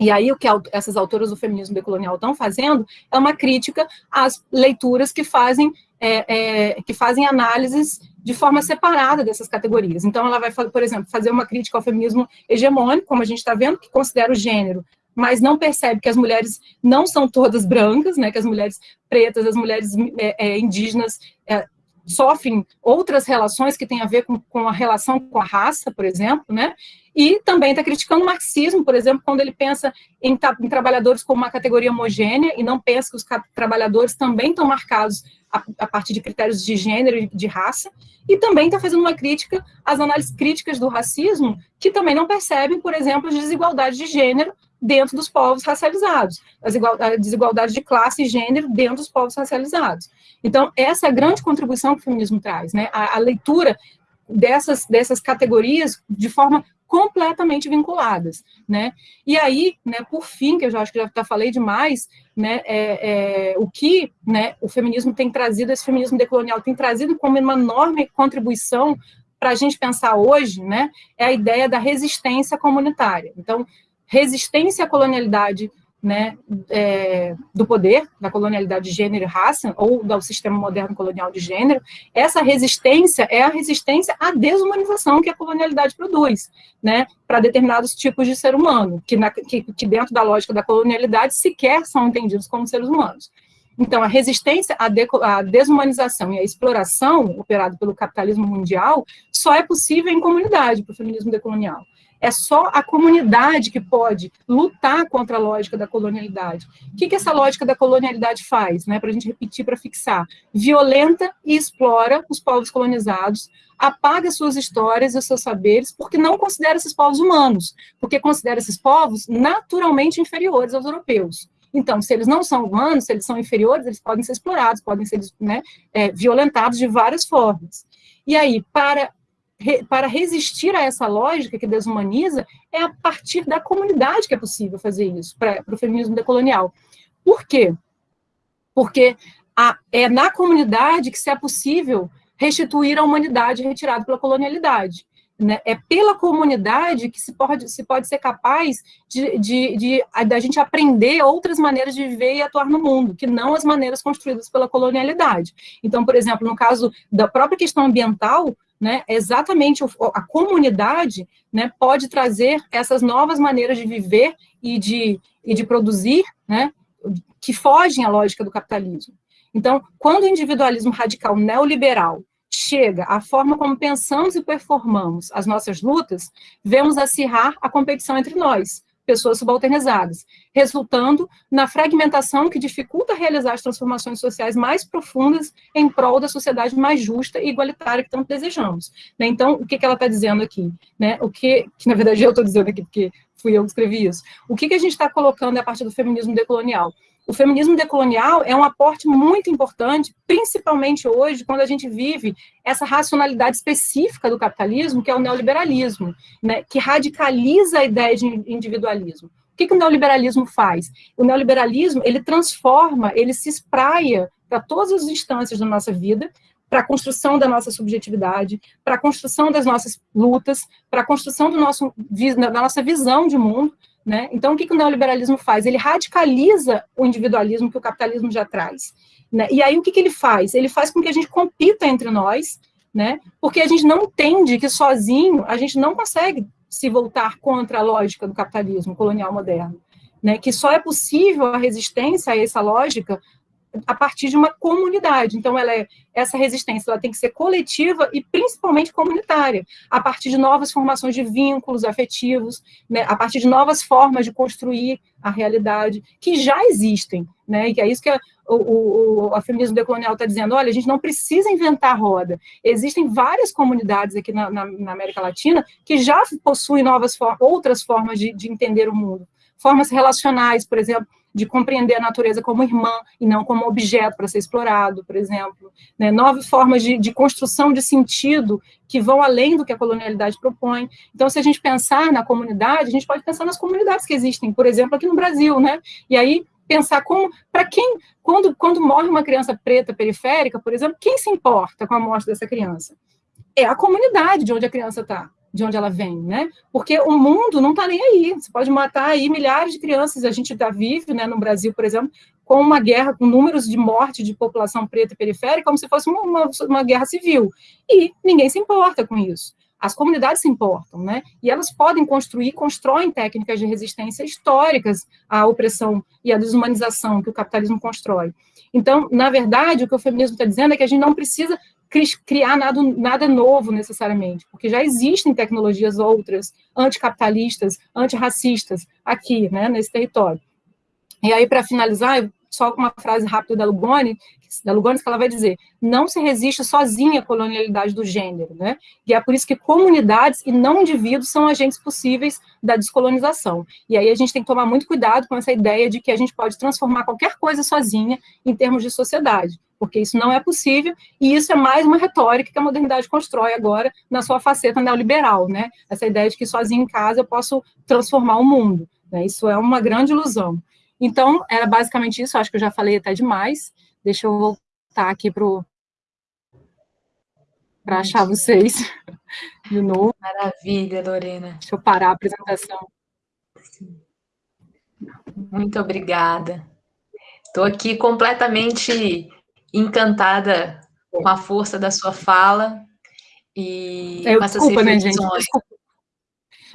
E aí o que essas autoras do feminismo decolonial estão fazendo é uma crítica às leituras que fazem, é, é, que fazem análises de forma separada dessas categorias. Então ela vai, por exemplo, fazer uma crítica ao feminismo hegemônico, como a gente está vendo, que considera o gênero, mas não percebe que as mulheres não são todas brancas, né, que as mulheres pretas, as mulheres é, é indígenas é, sofrem outras relações que têm a ver com, com a relação com a raça, por exemplo, né? E também está criticando o marxismo, por exemplo, quando ele pensa em, em, trabalhadores como uma categoria homogênea e não pensa que os trabalhadores também estão marcados a, a, partir de critérios de gênero e de raça, e também está fazendo uma crítica às análises críticas do racismo, que também não percebem, por exemplo, as desigualdades de gênero dentro dos povos racializados, as desigualdades de classe e gênero dentro dos povos racializados. Então, essa é a grande contribuição que o feminismo traz, né? a, a leitura dessas, dessas categorias de forma completamente vinculadas, né? E aí, né, por fim, que eu já acho que já, já falei demais, né, é, é, o que né, o feminismo tem trazido, esse feminismo decolonial tem trazido como uma enorme contribuição para a gente pensar hoje, né, é a ideia da resistência comunitária. Então, resistência à colonialidade né, é, do poder, da colonialidade de gênero e raça, ou do sistema moderno colonial de gênero, essa resistência é a resistência à desumanização que a colonialidade produz, né, para determinados tipos de ser humano, que, na, que, que dentro da lógica da colonialidade sequer são entendidos como seres humanos. Então, a resistência à, de, à desumanização e à exploração operada pelo capitalismo mundial só é possível em comunidade para o feminismo decolonial. É só a comunidade que pode lutar contra a lógica da colonialidade. O que, que essa lógica da colonialidade faz? Né, para a gente repetir, para fixar. Violenta e explora os povos colonizados, apaga suas histórias e seus saberes, porque não considera esses povos humanos, porque considera esses povos naturalmente inferiores aos europeus. Então, se eles não são humanos, se eles são inferiores, eles podem ser explorados, podem ser né, é, violentados de várias formas. E aí, para para resistir a essa lógica que desumaniza, é a partir da comunidade que é possível fazer isso, para o feminismo decolonial. Por quê? Porque a, é na comunidade que se é possível restituir a humanidade retirada pela colonialidade. Né? É pela comunidade que se pode, se pode ser capaz de, de, de, a gente aprender outras maneiras de viver e atuar no mundo, que não as maneiras construídas pela colonialidade. Então, por exemplo, no caso da própria questão ambiental, né, exatamente a comunidade né, pode trazer essas novas maneiras de viver e de, e de produzir, né, que fogem à lógica do capitalismo. Então, quando o individualismo radical neoliberal chega à forma como pensamos e performamos as nossas lutas, vemos acirrar a competição entre nós, pessoas subalternizadas, resultando na fragmentação que dificulta realizar as transformações sociais mais profundas em prol da sociedade mais justa e igualitária que tanto desejamos. Né? Então, o que, que ela está dizendo aqui? Né? O que, que, na verdade, eu estou dizendo aqui, porque fui eu que escrevi isso. O que, que a gente está colocando a partir do feminismo decolonial? O feminismo decolonial é um aporte muito importante, principalmente hoje, quando a gente vive essa racionalidade específica do capitalismo, que é o neoliberalismo, né, que radicaliza a ideia de individualismo. O que, que o neoliberalismo faz? O neoliberalismo, ele transforma, ele se espraia para todas as instâncias da nossa vida, para a construção da nossa subjetividade, para a construção das nossas lutas, para a construção do nosso, da nossa visão de mundo, né? Então, o que, que o neoliberalismo faz? Ele radicaliza o individualismo que o capitalismo já traz. Né? E aí, o que, que ele faz? Ele faz com que a gente compita entre nós, né? porque a gente não entende que sozinho a gente não consegue se voltar contra a lógica do capitalismo colonial moderno. Né? Que só é possível a resistência a essa lógica a partir de uma comunidade. Então, ela é, essa resistência ela tem que ser coletiva e principalmente comunitária, a partir de novas formações de vínculos afetivos, né, a partir de novas formas de construir a realidade, que já existem, né, e que é isso que a, o, o a feminismo decolonial está dizendo, olha, a gente não precisa inventar roda, existem várias comunidades aqui na, na, na América Latina que já possuem novas outras formas de, de entender o mundo, formas relacionais, por exemplo, de compreender a natureza como irmã e não como objeto para ser explorado, por exemplo. Né? Nove formas de, de, construção de sentido que vão além do que a colonialidade propõe. Então, se a gente pensar na comunidade, a gente pode pensar nas comunidades que existem, por exemplo, aqui no Brasil, né? E aí pensar como, para quem, quando, quando morre uma criança preta periférica, por exemplo, quem se importa com a morte dessa criança? É a comunidade de onde a criança está de onde ela vem, né? Porque o mundo não está nem aí. Você pode matar aí milhares de crianças. A gente já vive, né, no Brasil, por exemplo, com uma guerra com números de morte de população preta e periférica, como se fosse uma, uma, uma guerra civil. E ninguém se importa com isso. As comunidades se importam, né? E elas podem construir, constroem técnicas de resistência históricas à opressão e à desumanização que o capitalismo constrói. Então, na verdade, o que o feminismo está dizendo é que a gente não precisa criar nada, nada novo necessariamente, porque já existem tecnologias outras, anticapitalistas, antirracistas, aqui, né, nesse território. E aí, para finalizar, só uma frase rápida da Lugoni, da Lugones, que ela vai dizer, não se resiste sozinha à colonialidade do gênero, né? E é por isso que comunidades e não indivíduos são agentes possíveis da descolonização. E aí a gente tem que tomar muito cuidado com essa ideia de que a gente pode transformar qualquer coisa sozinha em termos de sociedade porque isso não é possível, e isso é mais uma retórica que a modernidade constrói agora na sua faceta neoliberal, né? Essa ideia de que sozinho em casa eu posso transformar o mundo, né? Isso é uma grande ilusão. Então, era basicamente isso, acho que eu já falei até demais, deixa eu voltar aqui para para achar vocês. de novo. Maravilha, Lorena. Deixa eu parar a apresentação. Muito obrigada. Estou aqui completamente encantada com a força da sua fala e eu, com essas desculpa, né, gente? Desculpa.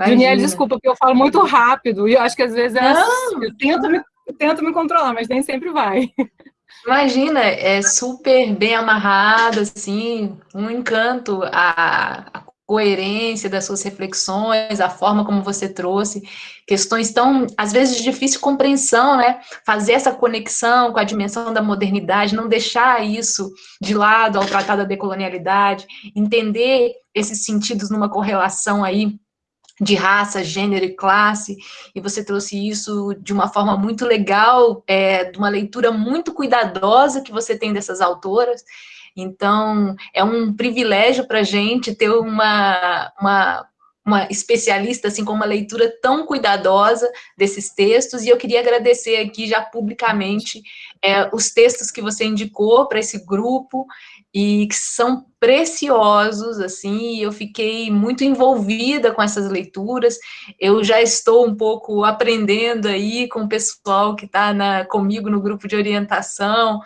Juniel, desculpa, porque eu falo muito rápido e eu acho que às vezes é assim, eu tento me, tento me controlar, mas nem sempre vai. Imagina, é super bem amarrado, assim, um encanto, a, a coerência das suas reflexões, a forma como você trouxe, questões tão, às vezes, de difícil compreensão, né? Fazer essa conexão com a dimensão da modernidade, não deixar isso de lado ao tratar da decolonialidade, entender esses sentidos numa correlação aí de raça, gênero e classe, e você trouxe isso de uma forma muito legal, é, de uma leitura muito cuidadosa que você tem dessas autoras, então, é um privilégio para a gente ter uma, uma, uma especialista, assim, com uma leitura tão cuidadosa desses textos, e eu queria agradecer aqui já publicamente é, os textos que você indicou para esse grupo, e que são preciosos, assim, eu fiquei muito envolvida com essas leituras, eu já estou um pouco aprendendo aí com o pessoal que está comigo no grupo de orientação,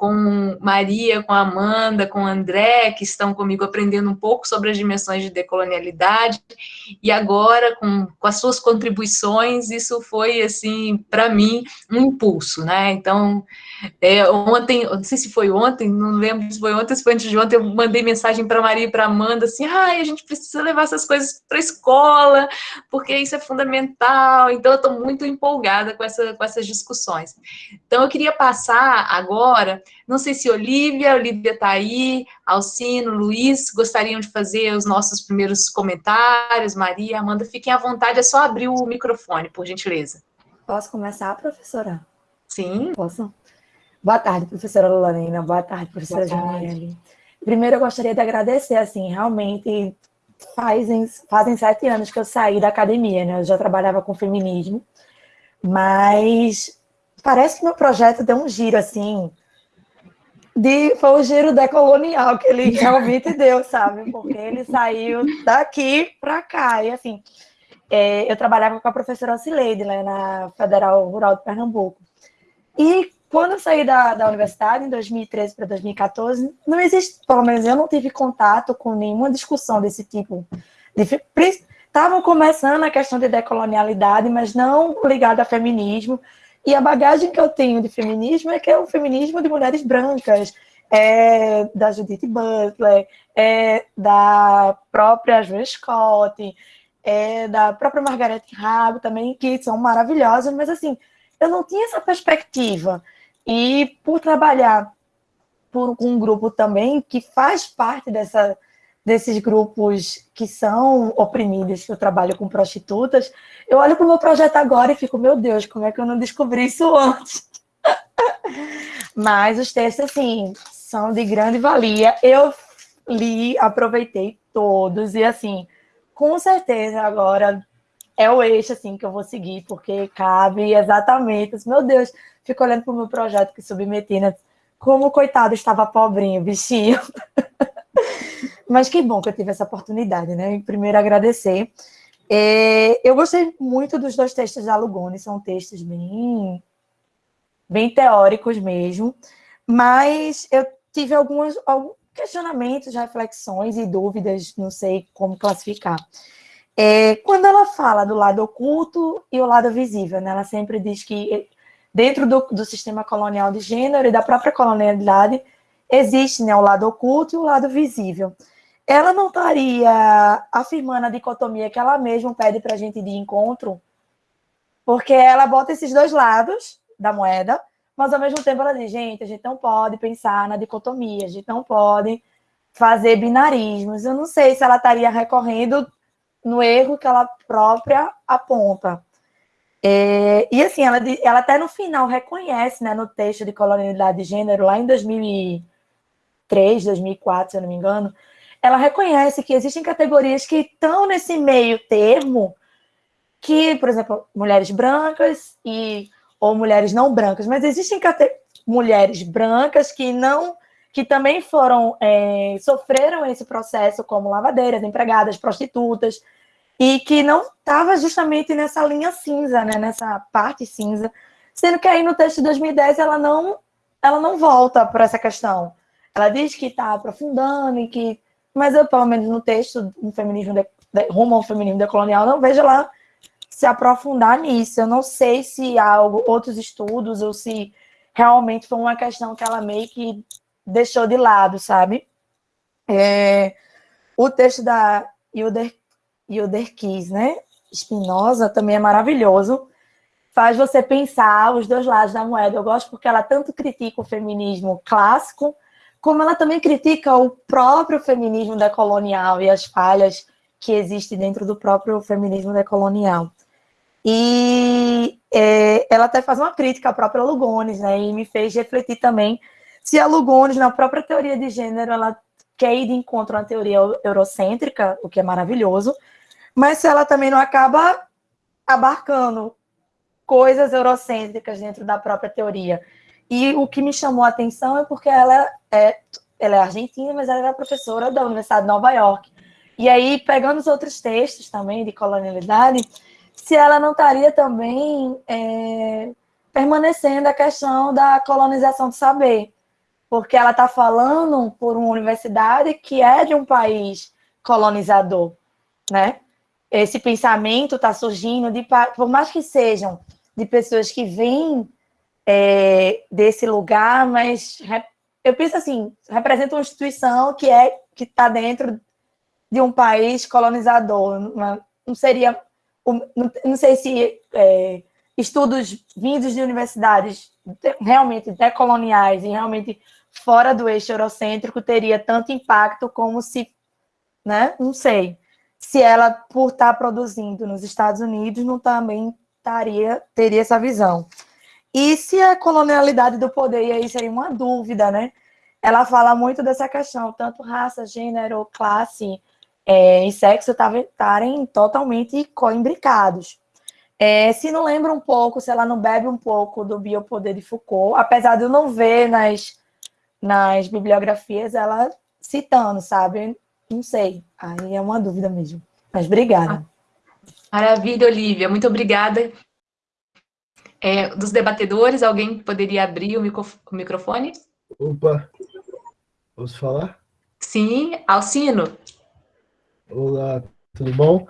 com Maria, com Amanda, com André, que estão comigo aprendendo um pouco sobre as dimensões de decolonialidade, e agora, com, com as suas contribuições, isso foi, assim, para mim, um impulso, né? Então, é, ontem, não sei se foi ontem, não lembro se foi ontem, se foi antes de ontem, eu mandei mensagem para Maria e para Amanda, assim, ai, a gente precisa levar essas coisas para a escola, porque isso é fundamental, então eu estou muito empolgada com, essa, com essas discussões. Então, eu queria passar agora não sei se Olivia, Olivia está aí, Alcino, Luiz, gostariam de fazer os nossos primeiros comentários, Maria, Amanda, fiquem à vontade, é só abrir o microfone, por gentileza. Posso começar, professora? Sim. Posso? Boa tarde, professora Lorena, boa tarde, professora Janiele. Primeiro, eu gostaria de agradecer, assim, realmente fazem, fazem sete anos que eu saí da academia, né? Eu já trabalhava com feminismo, mas parece que meu projeto deu um giro, assim, de, foi o giro decolonial que ele realmente deu, sabe? Porque ele saiu daqui para cá. E assim, é, eu trabalhava com a professora Ocileide, né, na Federal Rural de Pernambuco. E quando eu saí da, da universidade, em 2013 para 2014, não existe, pelo menos eu não tive contato com nenhuma discussão desse tipo. Estavam começando a questão de decolonialidade, mas não ligada a feminismo, e a bagagem que eu tenho de feminismo é que é o feminismo de mulheres brancas, é da Judith Butler, é da própria Joan Scott, é da própria Margaret Rabo também, que são maravilhosas, mas assim, eu não tinha essa perspectiva. E por trabalhar por um grupo também que faz parte dessa, desses grupos que são oprimidos, que eu trabalho com prostitutas, eu olho para o meu projeto agora e fico, meu Deus, como é que eu não descobri isso antes? Mas os textos, assim, são de grande valia. Eu li, aproveitei todos e, assim, com certeza agora é o eixo, assim, que eu vou seguir, porque cabe exatamente. Meu Deus, fico olhando para o meu projeto que submeti, né? Como, coitado, estava pobrinho, bichinho. Mas que bom que eu tive essa oportunidade, né? Primeiro, agradecer. É, eu gostei muito dos dois textos da Lugone, são textos bem, bem teóricos mesmo, mas eu tive algumas, alguns questionamentos, reflexões e dúvidas, não sei como classificar. É, quando ela fala do lado oculto e o lado visível, né, ela sempre diz que dentro do, do sistema colonial de gênero e da própria colonialidade, existe né, o lado oculto e o lado visível ela não estaria afirmando a dicotomia que ela mesma pede para a gente de encontro, porque ela bota esses dois lados da moeda, mas ao mesmo tempo ela diz, gente, a gente não pode pensar na dicotomia, a gente não pode fazer binarismos. Eu não sei se ela estaria recorrendo no erro que ela própria aponta. É, e assim, ela, ela até no final reconhece, né, no texto de colonialidade de gênero, lá em 2003, 2004, se eu não me engano, ela reconhece que existem categorias que estão nesse meio termo, que, por exemplo, mulheres brancas e ou mulheres não brancas, mas existem mulheres brancas que não que também foram é, sofreram esse processo como lavadeiras, empregadas, prostitutas, e que não estava justamente nessa linha cinza, né, nessa parte cinza, sendo que aí no texto de 2010 ela não ela não volta para essa questão. Ela diz que está aprofundando e que, mas eu pelo menos no texto um feminismo de, de, rumo ao feminismo decolonial não vejo ela se aprofundar nisso. Eu não sei se há algo, outros estudos ou se realmente foi uma questão que ela meio que deixou de lado, sabe? É, o texto da Hilder, Hilder Kiss, né? Spinoza também é maravilhoso. Faz você pensar os dois lados da moeda. Eu gosto porque ela tanto critica o feminismo clássico, como ela também critica o próprio feminismo decolonial e as falhas que existem dentro do próprio feminismo decolonial. E é, ela até faz uma crítica à própria Lugones, né? E me fez refletir também se a Lugones, na própria teoria de gênero, ela quer ir de encontro à teoria eurocêntrica, o que é maravilhoso, mas se ela também não acaba abarcando coisas eurocêntricas dentro da própria teoria. E o que me chamou a atenção é porque ela é, ela é argentina, mas ela é professora da Universidade de Nova York. E aí, pegando os outros textos também de colonialidade, se ela não estaria também é, permanecendo a questão da colonização do saber, porque ela está falando por uma universidade que é de um país colonizador, né? Esse pensamento está surgindo, de, por mais que sejam de pessoas que vêm é, desse lugar, mas eu penso assim, representa uma instituição que é que está dentro de um país colonizador, não seria não sei se é, estudos vindos de universidades realmente decoloniais e realmente fora do eixo eurocêntrico teria tanto impacto como se, né? Não sei. Se ela, por estar produzindo nos Estados Unidos, não também taria, teria essa visão. E se a colonialidade do poder, e aí seria uma dúvida, né? Ela fala muito dessa questão, tanto raça, gênero, classe, é, e sexo estarem totalmente coimbricados. É, se não lembra um pouco, se ela não bebe um pouco do biopoder de Foucault, apesar de eu não ver nas, nas bibliografias ela citando, sabe? Não sei, aí é uma dúvida mesmo. Mas obrigada. Maravilha, Olivia, muito obrigada. É, dos debatedores, alguém poderia abrir o, micro, o microfone? Opa, posso falar? Sim, Alcino. Olá, tudo bom?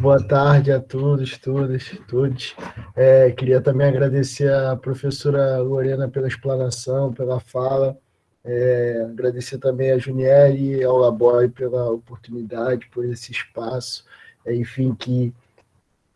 Boa tarde a todos, todas, todos. É, queria também agradecer a professora Lorena pela explanação, pela fala. É, agradecer também a Juniele e ao Laboy pela oportunidade, por esse espaço, é, enfim, que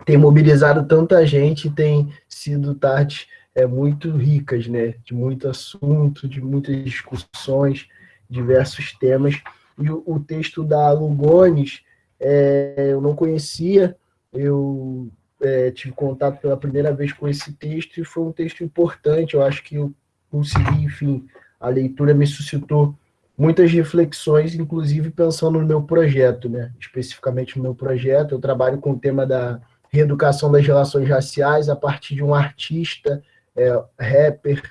tem mobilizado tanta gente tem sido tardes é, muito ricas, né? De muito assunto, de muitas discussões, diversos temas e o, o texto da Lugones é, eu não conhecia, eu é, tive contato pela primeira vez com esse texto e foi um texto importante, eu acho que eu consegui, enfim, a leitura me suscitou muitas reflexões, inclusive pensando no meu projeto, né? especificamente no meu projeto, eu trabalho com o tema da reeducação das relações raciais a partir de um artista, é, rapper,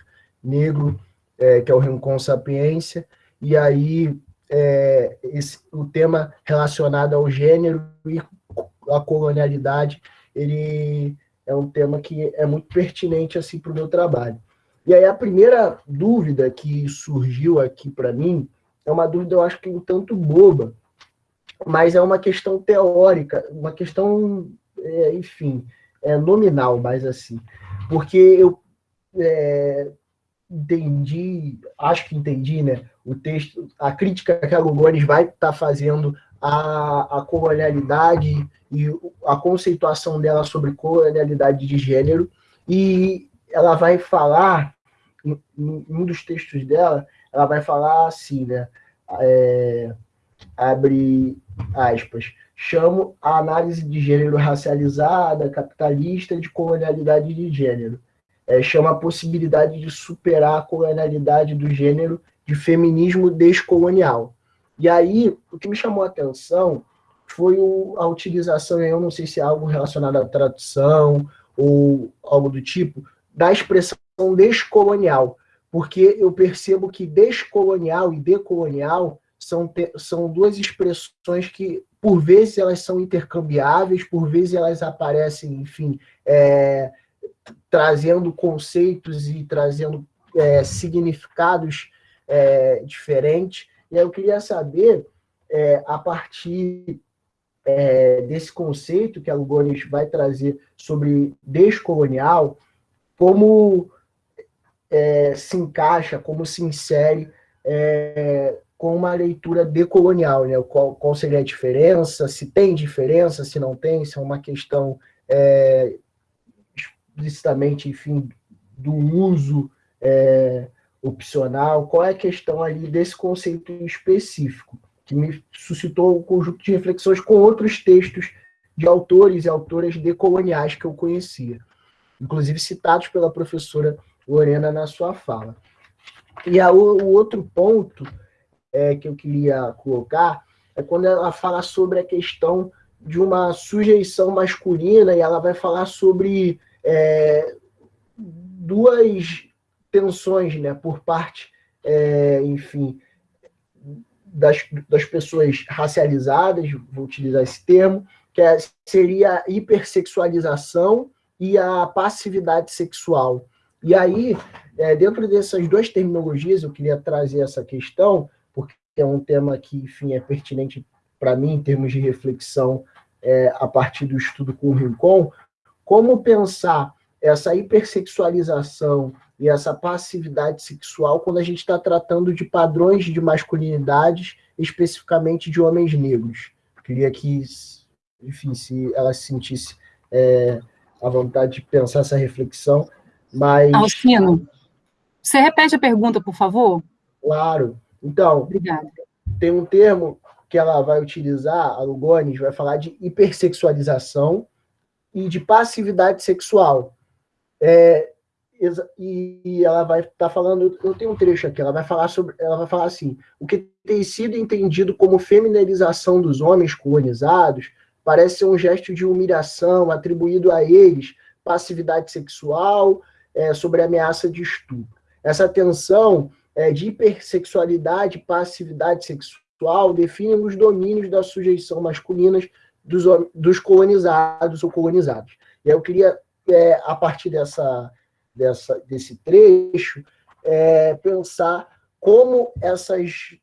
negro, é, que é o Rincon Sapiência, e aí é, esse, o tema relacionado ao gênero e à colonialidade, ele é um tema que é muito pertinente assim para o meu trabalho. E aí a primeira dúvida que surgiu aqui para mim é uma dúvida, eu acho que um tanto boba, mas é uma questão teórica, uma questão, é, enfim, é nominal, mais assim. Porque eu é, entendi, acho que entendi, né, o texto, a crítica que a Lugones vai estar tá fazendo à, à colonialidade e a conceituação dela sobre colonialidade de gênero, e ela vai falar, em, em um dos textos dela, ela vai falar assim, né, é, abre aspas, chamo a análise de gênero racializada, capitalista, de colonialidade de gênero. É, chama a possibilidade de superar a colonialidade do gênero de feminismo descolonial. E aí, o que me chamou a atenção foi o, a utilização, eu não sei se é algo relacionado à tradução ou algo do tipo, da expressão descolonial, porque eu percebo que descolonial e decolonial são, são duas expressões que, por vezes, elas são intercambiáveis, por vezes elas aparecem, enfim, é, trazendo conceitos e trazendo é, significados é, diferentes. E aí eu queria saber, é, a partir é, desse conceito que a Lugones vai trazer sobre descolonial, como é, se encaixa, como se insere é, com uma leitura decolonial, né? Qual, qual, seria a diferença, se tem diferença, se não tem, se é uma questão é, explicitamente, enfim, do uso é, opcional, qual é a questão ali desse conceito específico, que me suscitou um conjunto de reflexões com outros textos de autores e autoras decoloniais que eu conhecia, inclusive citados pela professora Lorena na sua fala. E a, o outro ponto é, que eu queria colocar é quando ela fala sobre a questão de uma sujeição masculina, e ela vai falar sobre é, duas tensões né, por parte, é, enfim, das, das pessoas racializadas, vou utilizar esse termo, que é, seria a hipersexualização e a passividade sexual. E aí, é, dentro dessas duas terminologias, eu queria trazer essa questão, porque é um tema que, enfim, é pertinente para mim em termos de reflexão é, a partir do estudo com o Rincon, como pensar essa hipersexualização e essa passividade sexual quando a gente está tratando de padrões de masculinidades, especificamente de homens negros. queria que, enfim, se ela se sentisse é, à vontade de pensar essa reflexão, mas... Alcino, você repete a pergunta, por favor? Claro. Então, Obrigada. tem um termo que ela vai utilizar, a Lugones, vai falar de hipersexualização e de passividade sexual. É, e ela vai estar tá falando, eu tenho um trecho aqui, ela vai falar sobre, ela vai falar assim, o que tem sido entendido como feminilização dos homens colonizados parece ser um gesto de humilhação atribuído a eles, passividade sexual, é, sobre ameaça de estupro. Essa tensão é, de hipersexualidade, passividade sexual define os domínios da sujeição masculinas dos, dos colonizados ou colonizados. E eu queria, é, a partir dessa dessa, desse trecho, é, pensar como essas,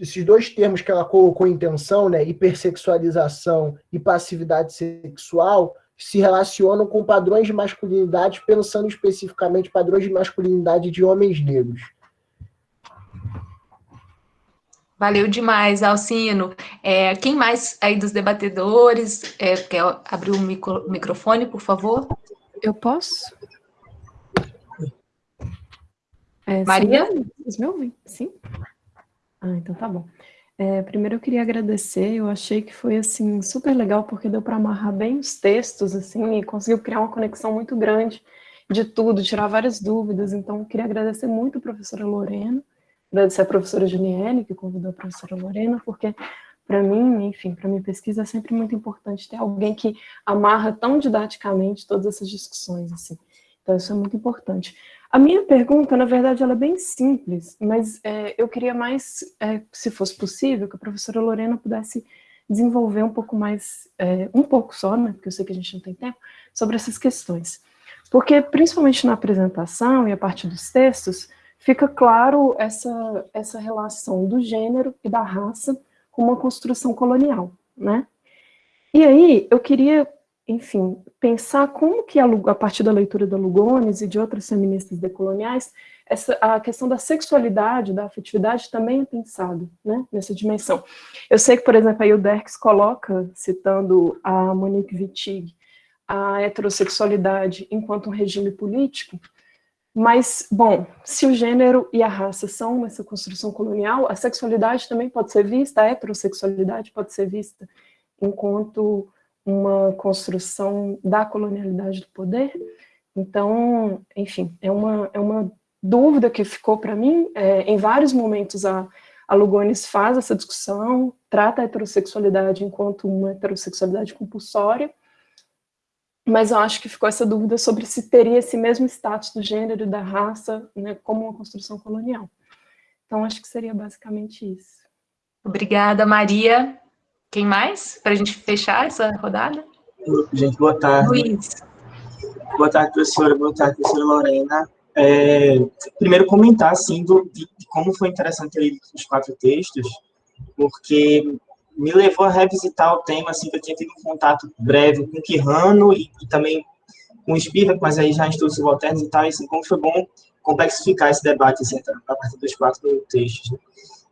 esses dois termos que ela colocou em tensão, né, hipersexualização e passividade sexual, se relacionam com padrões de masculinidade, pensando especificamente padrões de masculinidade de homens negros. Valeu demais, Alcino. É, quem mais aí dos debatedores é, quer abrir o micro, microfone, por favor? Eu posso? É, Maria? Vocês me ouvem? Sim? Ah, então tá bom. É, primeiro eu queria agradecer, eu achei que foi, assim, super legal, porque deu para amarrar bem os textos, assim, e conseguiu criar uma conexão muito grande de tudo, tirar várias dúvidas, então eu queria agradecer muito a professora Lorena, agradecer a professora Juniele, que convidou a professora Lorena, porque para mim, enfim, para minha pesquisa é sempre muito importante ter alguém que amarra tão didaticamente todas essas discussões, assim. Então isso é muito importante. A minha pergunta, na verdade, ela é bem simples, mas é, eu queria mais, é, se fosse possível, que a professora Lorena pudesse desenvolver um pouco mais, é, um pouco só, né, porque eu sei que a gente não tem tempo, sobre essas questões. Porque, principalmente na apresentação e a partir dos textos, fica claro essa, essa relação do gênero e da raça com uma construção colonial, né? E aí, eu queria enfim, pensar como que, a, a, partir da leitura da Lugones e de outras feministas decoloniais, essa, a questão da sexualidade, da afetividade também é pensado né, nessa dimensão. Eu sei que, por exemplo, aí o Derks coloca, citando a Monique Wittig, a heterossexualidade enquanto um regime político, mas, bom, se o gênero e a raça são essa construção colonial, a sexualidade também pode ser vista, a heterossexualidade pode ser vista enquanto uma construção da colonialidade do poder. Então, enfim, é uma, é uma dúvida que ficou para mim. É, em vários momentos a, a Lugones faz essa discussão, trata a heterossexualidade enquanto uma heterossexualidade compulsória, mas eu acho que ficou essa dúvida sobre se teria esse mesmo status do gênero e da raça, né, como uma construção colonial. Então, acho que seria basicamente isso. Obrigada, Maria. Quem mais? Para a gente fechar essa rodada? Gente, boa tarde. Luiz. Boa tarde, professora. Boa tarde, professora Lorena. É, primeiro, comentar, assim, do, de, de, como foi interessante ler os quatro textos, porque me levou a revisitar o tema, assim, que eu tinha tido um contato breve com Quirrano e, e também com Spivak, mas aí já em estudos subalternos e tal, e assim, como foi bom complexificar esse debate, assim, a partir dos quatro textos. Né?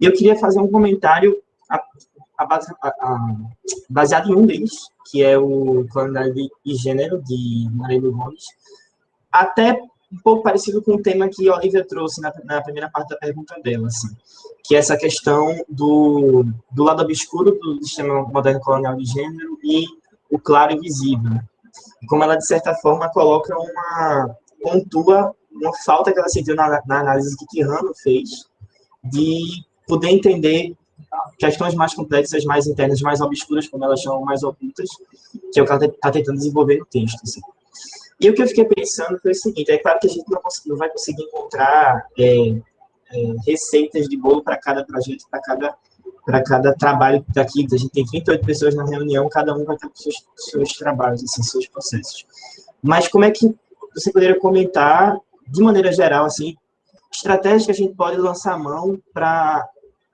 E eu queria fazer um comentário a, a, a, baseado em um deles, que é o Colonialidade e Gênero, de Maria Gomes, até um pouco parecido com o tema que a Olivia trouxe na, na, primeira parte da pergunta dela, assim, que é essa questão do, do lado obscuro do sistema moderno colonial de gênero e o claro e visível. Como ela, de certa forma, coloca uma... pontua uma falta que ela sentiu na, na análise que Quirrano fez de poder entender questões mais complexas, mais internas, mais obscuras, como elas chamam, mais ocultas, que é o que ela está tentando desenvolver no texto. Assim. E o que eu fiquei pensando foi o seguinte: é claro que a gente não, não vai conseguir encontrar é, receitas de bolo para cada projeto, para cada, para cada trabalho daqui. A gente tem 38 pessoas na reunião, cada um vai ter seus, seus trabalhos, assim, seus processos. Mas como é que você poderia comentar, de maneira geral, assim, estratégias que a gente pode lançar a mão para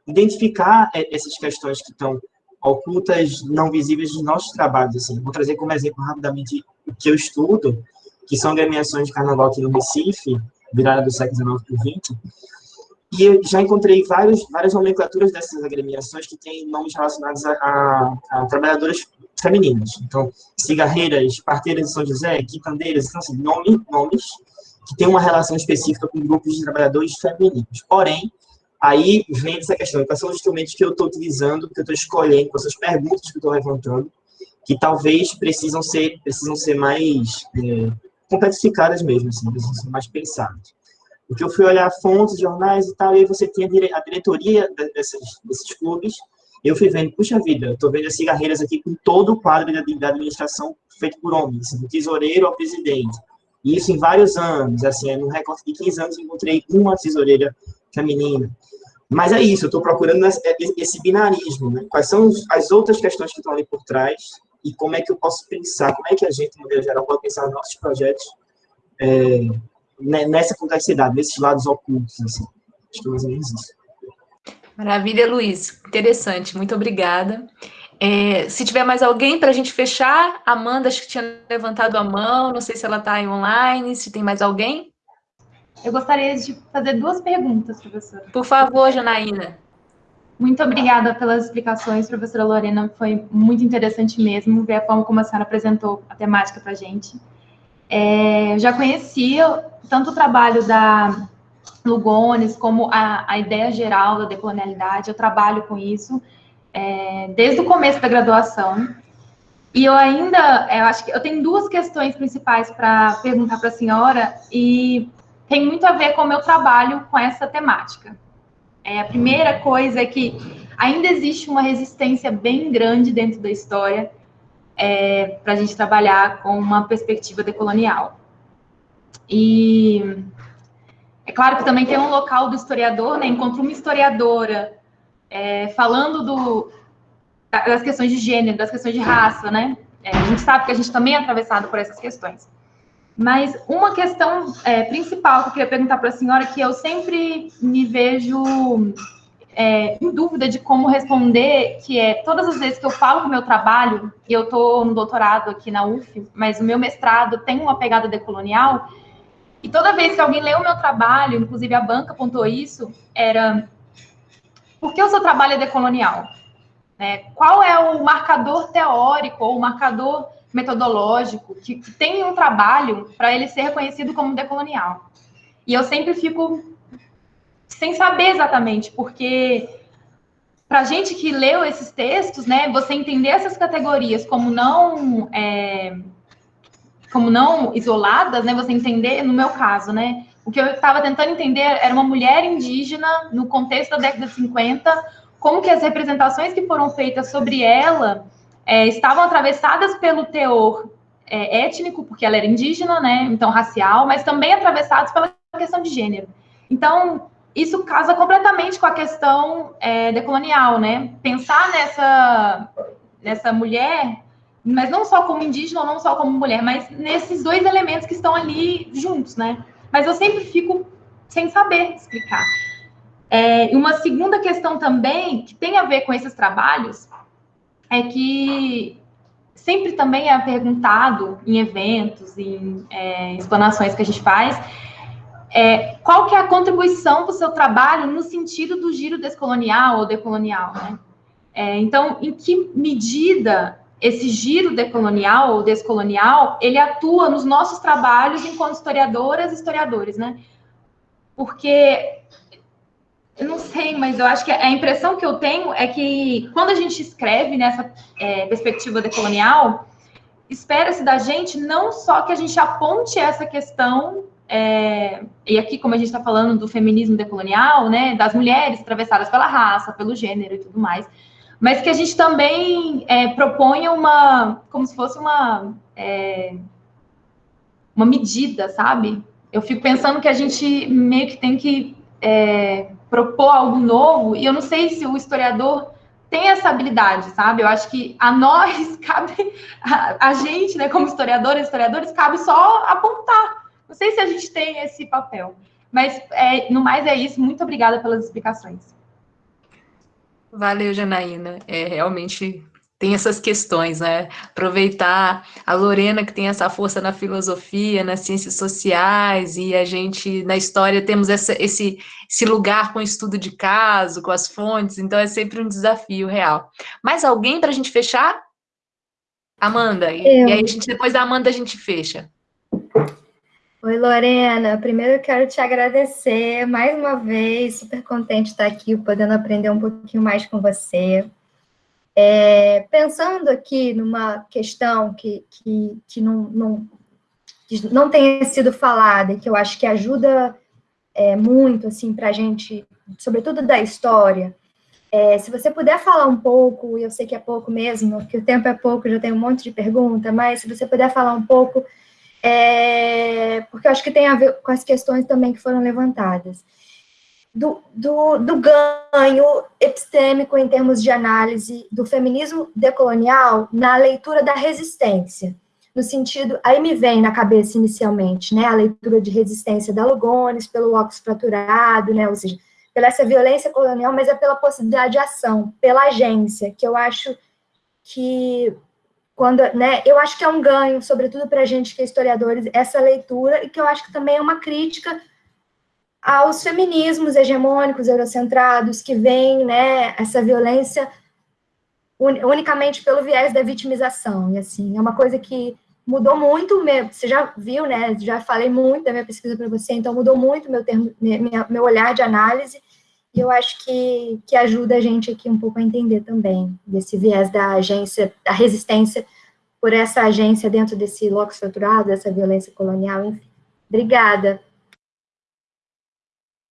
identificar é, essas questões que estão ocultas, não visíveis dos nossos trabalhos. Assim. Vou trazer como exemplo rapidamente o que eu estudo, que são agremiações de carnaval aqui no Recife, virada do século XIX para o XX, e eu já encontrei vários, várias nomenclaturas dessas agremiações que têm nomes relacionados a, a, a trabalhadoras femininas. Então, cigarreiras, parteiras de São José, quitandeiras, então, assim, nome, nomes que têm uma relação específica com grupos de trabalhadores femininos. Porém, aí vem essa questão, quais são os instrumentos que eu estou utilizando, que eu estou escolhendo, quais são as perguntas que eu estou levantando, que talvez precisam ser, precisam ser mais é, complexificadas mesmo, assim, precisam ser mais pensadas. Porque eu fui olhar fontes, jornais e tal, e aí você tinha a diretoria desses, desses clubes, eu fui vendo, puxa vida, estou vendo as cigarreiras aqui com todo o quadro da, administração feito por homens, assim, do tesoureiro ao presidente. E isso em vários anos, assim, no recorte de 15 anos, encontrei uma tesoureira feminina. Mas é isso, eu estou procurando esse binarismo, né? Quais são as outras questões que estão ali por trás e como é que eu posso pensar, como é que a gente, no geral, pode pensar nos nossos projetos é, nessa complexidade, nesses lados ocultos, assim. Acho que é mais ou menos isso. Maravilha, Luiz. Interessante, muito obrigada. É, se tiver mais alguém para a gente fechar, Amanda, acho que tinha levantado a mão, não sei se ela está aí online, se tem mais alguém. Eu gostaria de fazer duas perguntas, professora. Por favor, Janaína. Muito obrigada pelas explicações, professora Lorena. Foi muito interessante mesmo ver a forma como a senhora apresentou a temática para a gente. É, eu já conhecia tanto o trabalho da Lugones como a, a ideia geral da decolonialidade. Eu trabalho com isso é, desde o começo da graduação. E eu ainda, eu acho que eu tenho duas questões principais para perguntar para a senhora e tem muito a ver com o meu trabalho com essa temática. É, a primeira coisa é que ainda existe uma resistência bem grande dentro da história é, para a gente trabalhar com uma perspectiva decolonial. E é claro que também tem um local do historiador, né? Encontro uma historiadora é, falando do, das questões de gênero, das questões de raça, né? É, a gente sabe que a gente também é atravessado por essas questões. Mas uma questão é, principal que eu queria perguntar para a senhora, que eu sempre me vejo é, em dúvida de como responder, que é todas as vezes que eu falo do meu trabalho, e eu estou no doutorado aqui na UF, mas o meu mestrado tem uma pegada decolonial, e toda vez que alguém lê o meu trabalho, inclusive a banca apontou isso, era por que o seu trabalho é decolonial? É, qual é o marcador teórico ou o marcador metodológico que, que tem um trabalho para ele ser reconhecido como decolonial. E eu sempre fico sem saber exatamente, porque para gente que leu esses textos, né, você entender essas categorias como não é, como não isoladas, né, você entender, no meu caso, né, o que eu estava tentando entender era uma mulher indígena no contexto da década de 50, como que as representações que foram feitas sobre ela é, estavam atravessadas pelo teor é, étnico, porque ela era indígena, né? Então, racial, mas também atravessados pela questão de gênero. Então, isso casa completamente com a questão é, decolonial, né? Pensar nessa, nessa mulher, mas não só como indígena ou não só como mulher, mas nesses dois elementos que estão ali juntos, né? Mas eu sempre fico sem saber explicar. É, uma segunda questão também, que tem a ver com esses trabalhos, é que sempre também é perguntado em eventos, em é, explanações que a gente faz, é, qual que é a contribuição para o seu trabalho no sentido do giro descolonial ou decolonial, né? É, então, em que medida esse giro decolonial ou descolonial, ele atua nos nossos trabalhos enquanto historiadoras e historiadores, né? Porque eu não sei, mas eu acho que a impressão que eu tenho é que quando a gente escreve nessa é, perspectiva decolonial, espera-se da gente não só que a gente aponte essa questão, é, e aqui, como a gente está falando do feminismo decolonial, né, das mulheres atravessadas pela raça, pelo gênero e tudo mais, mas que a gente também é, proponha uma, como se fosse uma, é, uma medida, sabe? Eu fico pensando que a gente meio que tem que é, propor algo novo, e eu não sei se o historiador tem essa habilidade, sabe? Eu acho que a nós cabe, a, a gente, né, como historiadores, historiadores, cabe só apontar. Não sei se a gente tem esse papel. Mas, é, no mais, é isso. Muito obrigada pelas explicações. Valeu, Janaína. É, realmente tem essas questões, né? Aproveitar a Lorena, que tem essa força na filosofia, nas ciências sociais, e a gente, na história, temos essa, esse, esse lugar com o estudo de caso, com as fontes, então é sempre um desafio real. Mais alguém para a gente fechar? Amanda, e, e, aí a gente, depois da Amanda a gente fecha. Oi, Lorena. Primeiro eu quero te agradecer mais uma vez, super contente de estar aqui, podendo aprender um pouquinho mais com você. É, pensando aqui numa questão que, que, que não, não, que não tenha sido falada e que eu acho que ajuda é, muito assim, para a gente, sobretudo da história, é, se você puder falar um pouco, e eu sei que é pouco mesmo, que o tempo é pouco, já tem um monte de pergunta, mas se você puder falar um pouco, é, porque acho que tem a ver com as questões também que foram levantadas. Do, do, do ganho epistêmico em termos de análise do feminismo decolonial na leitura da resistência, no sentido, aí me vem na cabeça inicialmente, né, a leitura de resistência da Lugones, pelo óculos fraturado, né, ou seja, pela essa violência colonial, mas é pela possibilidade de ação, pela agência, que eu acho que quando, né, eu acho que é um ganho, sobretudo para a gente que é historiadores, essa leitura, e que eu acho que também é uma crítica aos feminismos hegemônicos, eurocentrados, que veem né, essa violência unicamente pelo viés da vitimização. E, assim, é uma coisa que mudou muito, meu, você já viu, né, já falei muito da minha pesquisa para você, então mudou muito meu, termo, minha, meu olhar de análise, e eu acho que, que ajuda a gente aqui um pouco a entender também, desse viés da agência, da resistência por essa agência dentro desse loco estruturado, dessa violência colonial, enfim. Obrigada.